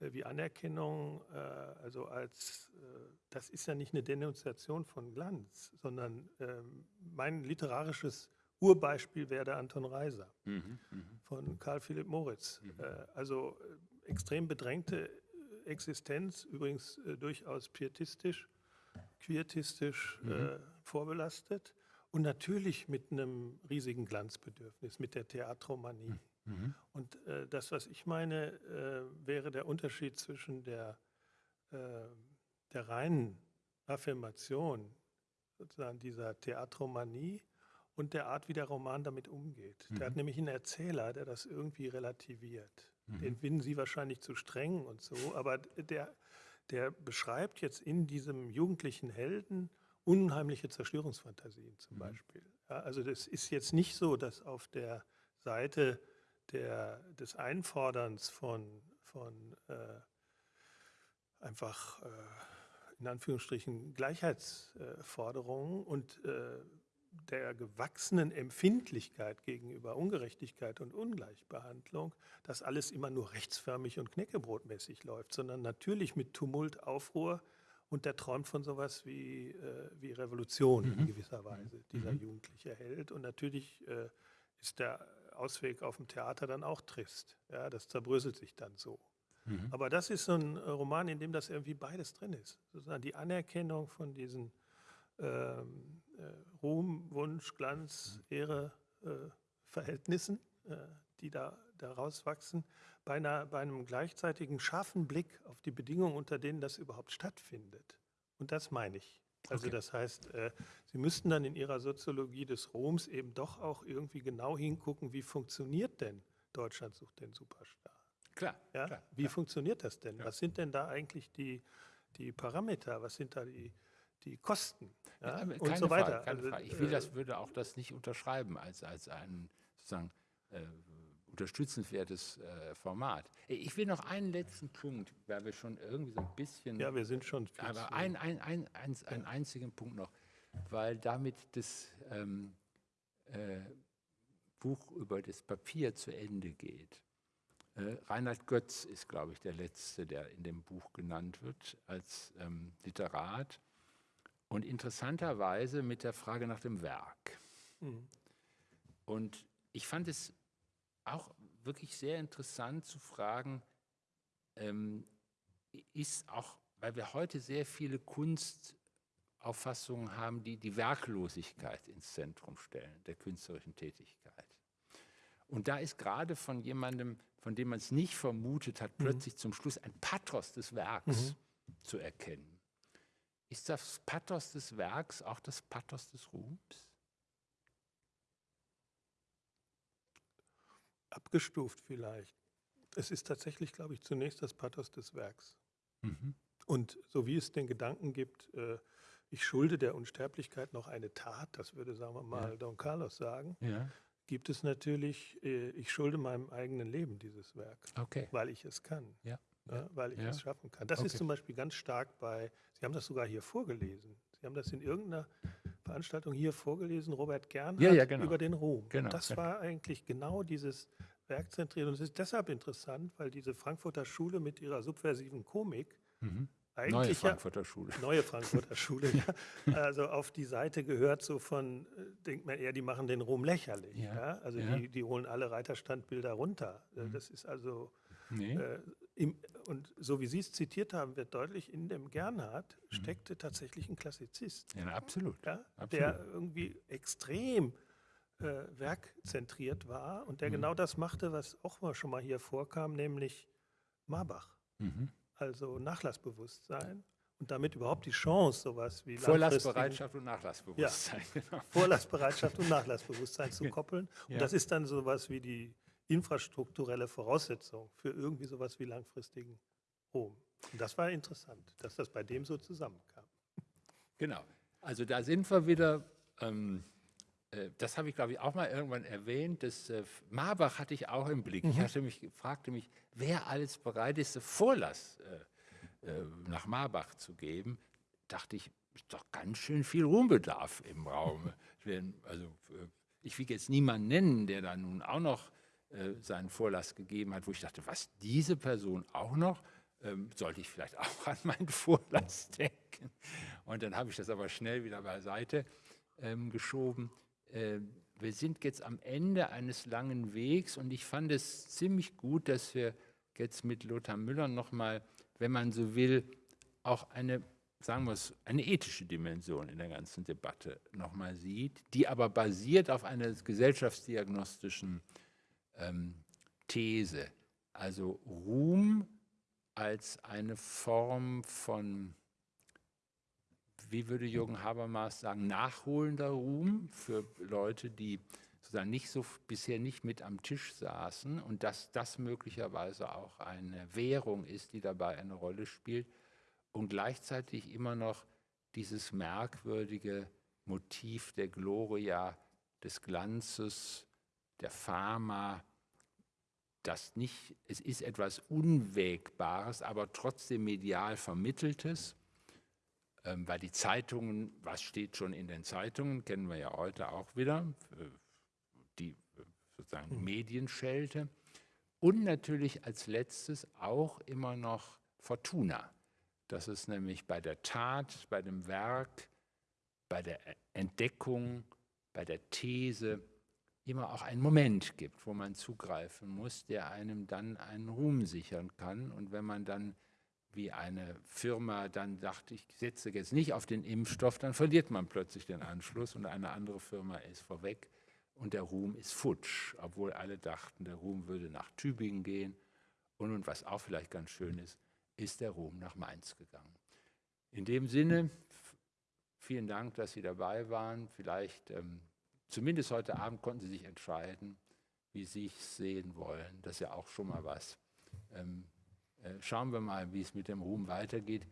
äh, wie Anerkennung, äh, also als, äh, das ist ja nicht eine Denunziation von Glanz, sondern ähm, mein literarisches Urbeispiel wäre der Anton Reiser mhm, mhm. von Karl Philipp Moritz. Mhm. Äh, also extrem bedrängte Existenz, übrigens äh, durchaus pietistisch, quietistisch mhm. äh, vorbelastet und natürlich mit einem riesigen Glanzbedürfnis, mit der Theatromanie. Mhm. mhm. Und äh, das, was ich meine, äh, wäre der Unterschied zwischen der, äh, der reinen Affirmation, sozusagen dieser Theatromanie, und der Art, wie der Roman damit umgeht. Mhm. Der hat nämlich einen Erzähler, der das irgendwie relativiert. Mhm. Den finden Sie wahrscheinlich zu streng und so, aber der, der beschreibt jetzt in diesem jugendlichen Helden unheimliche Zerstörungsfantasien zum mhm. Beispiel. Ja, also das ist jetzt nicht so, dass auf der Seite der, des Einforderns von, von äh, einfach äh, in Anführungsstrichen Gleichheitsforderungen und äh, der gewachsenen Empfindlichkeit gegenüber Ungerechtigkeit und Ungleichbehandlung, dass alles immer nur rechtsförmig und knäckebrotmäßig läuft, sondern natürlich mit Tumult, Aufruhr und der träumt von sowas wie, äh, wie Revolution mhm. in gewisser Weise, dieser mhm. jugendliche Held. Und natürlich äh, ist der Ausweg auf dem Theater dann auch trist. Ja, das zerbröselt sich dann so. Mhm. Aber das ist so ein Roman, in dem das irgendwie beides drin ist. Sozusagen die Anerkennung von diesen ähm, äh, Ruhm, Wunsch, Glanz, Ehre, äh, Verhältnissen, äh, die da daraus wachsen, bei, einer, bei einem gleichzeitigen scharfen Blick auf die Bedingungen, unter denen das überhaupt stattfindet. Und das meine ich. Also okay. das heißt, äh, Sie müssten dann in Ihrer Soziologie des Roms eben doch auch irgendwie genau hingucken, wie funktioniert denn Deutschland sucht den Superstar. Klar. Ja? klar wie klar. funktioniert das denn? Ja. Was sind denn da eigentlich die, die Parameter? Was sind da die, die Kosten ja, und so weiter. Frage, also, ich will äh, das, würde auch das nicht unterschreiben als, als einen sozusagen äh, unterstützenswertes äh, Format. Ich will noch einen letzten Punkt, weil wir schon irgendwie so ein bisschen. Ja, wir sind schon. Aber ein, ein, ein, ein, einen ja. einzigen Punkt noch, weil damit das ähm, äh, Buch über das Papier zu Ende geht. Äh, Reinhard Götz ist, glaube ich, der Letzte, der in dem Buch genannt wird als ähm, Literat. Und interessanterweise mit der Frage nach dem Werk. Mhm. Und ich fand es auch wirklich sehr interessant zu fragen, ähm, ist auch, weil wir heute sehr viele Kunstauffassungen haben, die die Werklosigkeit ins Zentrum stellen, der künstlerischen Tätigkeit. Und da ist gerade von jemandem, von dem man es nicht vermutet hat, mhm. plötzlich zum Schluss ein Pathos des Werks mhm. zu erkennen. Ist das Pathos des Werks auch das Pathos des Ruhms? Abgestuft vielleicht. Es ist tatsächlich, glaube ich, zunächst das Pathos des Werks. Mhm. Und so wie es den Gedanken gibt, äh, ich schulde der Unsterblichkeit noch eine Tat, das würde, sagen wir mal, ja. Don Carlos sagen, ja gibt es natürlich, äh, ich schulde meinem eigenen Leben dieses Werk, okay. weil ich es kann, ja. Ja, weil ich ja. es schaffen kann. Das okay. ist zum Beispiel ganz stark bei, Sie haben das sogar hier vorgelesen. Sie haben das in irgendeiner Veranstaltung hier vorgelesen, Robert Gernhardt, ja, genau. über den Ruhm. Genau. das war eigentlich genau dieses Werkzentriert. Und es ist deshalb interessant, weil diese Frankfurter Schule mit ihrer subversiven Komik mhm eigentlich neue Frankfurter Schule. Neue Frankfurter Schule, ja. Also auf die Seite gehört so von, äh, denkt man eher, die machen den Ruhm lächerlich. Ja. ja? Also ja. Die, die holen alle Reiterstandbilder runter. Äh, mhm. Das ist also, nee. äh, im, und so wie Sie es zitiert haben, wird deutlich, in dem Gernhardt mhm. steckte tatsächlich ein Klassizist. Ja, absolut. Ja? absolut. Der irgendwie extrem äh, werkzentriert war und der mhm. genau das machte, was auch mal schon mal hier vorkam, nämlich Marbach. Mhm also Nachlassbewusstsein und damit überhaupt die Chance, sowas wie Vorlassbereitschaft und Nachlassbewusstsein. Ja, genau. Vorlassbereitschaft und Nachlassbewusstsein zu koppeln. Und ja. das ist dann sowas wie die infrastrukturelle Voraussetzung für irgendwie sowas wie langfristigen Ruhm. Und das war interessant, dass das bei dem so zusammenkam. Genau. Also da sind wir wieder ähm, äh, das habe ich, glaube ich, auch mal irgendwann erwähnt. Das äh, Marbach hatte ich auch im Blick. Mhm. Ich hatte mich, fragte mich, wer alles bereit ist, Vorlass äh, äh, nach Marbach zu geben. Dachte ich, ist doch ganz schön viel Ruhmbedarf im Raum. also, äh, ich will jetzt niemanden nennen, der da nun auch noch äh, seinen Vorlass gegeben hat, wo ich dachte, was, diese Person auch noch? Ähm, sollte ich vielleicht auch an meinen Vorlass denken? Und dann habe ich das aber schnell wieder beiseite ähm, geschoben. Äh, wir sind jetzt am Ende eines langen Wegs und ich fand es ziemlich gut, dass wir jetzt mit Lothar Müller nochmal, wenn man so will, auch eine, sagen wir es, eine ethische Dimension in der ganzen Debatte nochmal sieht, die aber basiert auf einer gesellschaftsdiagnostischen ähm, These. Also Ruhm als eine Form von wie würde Jürgen Habermas sagen, nachholender Ruhm für Leute, die sozusagen nicht so, bisher nicht mit am Tisch saßen und dass das möglicherweise auch eine Währung ist, die dabei eine Rolle spielt und gleichzeitig immer noch dieses merkwürdige Motiv der Gloria, des Glanzes, der Pharma, das nicht, es ist etwas Unwägbares, aber trotzdem medial Vermitteltes ähm, weil die Zeitungen, was steht schon in den Zeitungen, kennen wir ja heute auch wieder, äh, die äh, sozusagen mhm. Medienschelte. Und natürlich als letztes auch immer noch Fortuna. Dass es nämlich bei der Tat, bei dem Werk, bei der Entdeckung, bei der These immer auch einen Moment gibt, wo man zugreifen muss, der einem dann einen Ruhm sichern kann. Und wenn man dann wie eine Firma dann dachte, ich setze jetzt nicht auf den Impfstoff, dann verliert man plötzlich den Anschluss und eine andere Firma ist vorweg und der Ruhm ist futsch, obwohl alle dachten, der Ruhm würde nach Tübingen gehen und, und was auch vielleicht ganz schön ist, ist der Ruhm nach Mainz gegangen. In dem Sinne, vielen Dank, dass Sie dabei waren. Vielleicht, ähm, zumindest heute Abend konnten Sie sich entscheiden, wie Sie es sehen wollen. Das ist ja auch schon mal was. Ähm, äh, schauen wir mal, wie es mit dem Ruhm weitergeht.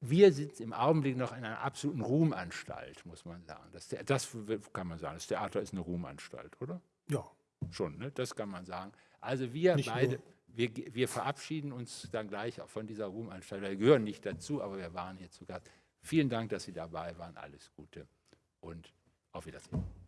Wir sind im Augenblick noch in einer absoluten Ruhmanstalt, muss man sagen. Das, das kann man sagen. Das Theater ist eine Ruhmanstalt, oder? Ja. schon, ne? das kann man sagen. Also wir Nicht beide, wir, wir verabschieden uns dann gleich auch von dieser Ruhmanstalt. Wir gehören nicht dazu, aber wir waren hier zu Gast. Vielen Dank, dass Sie dabei waren. Alles Gute und auf Wiedersehen.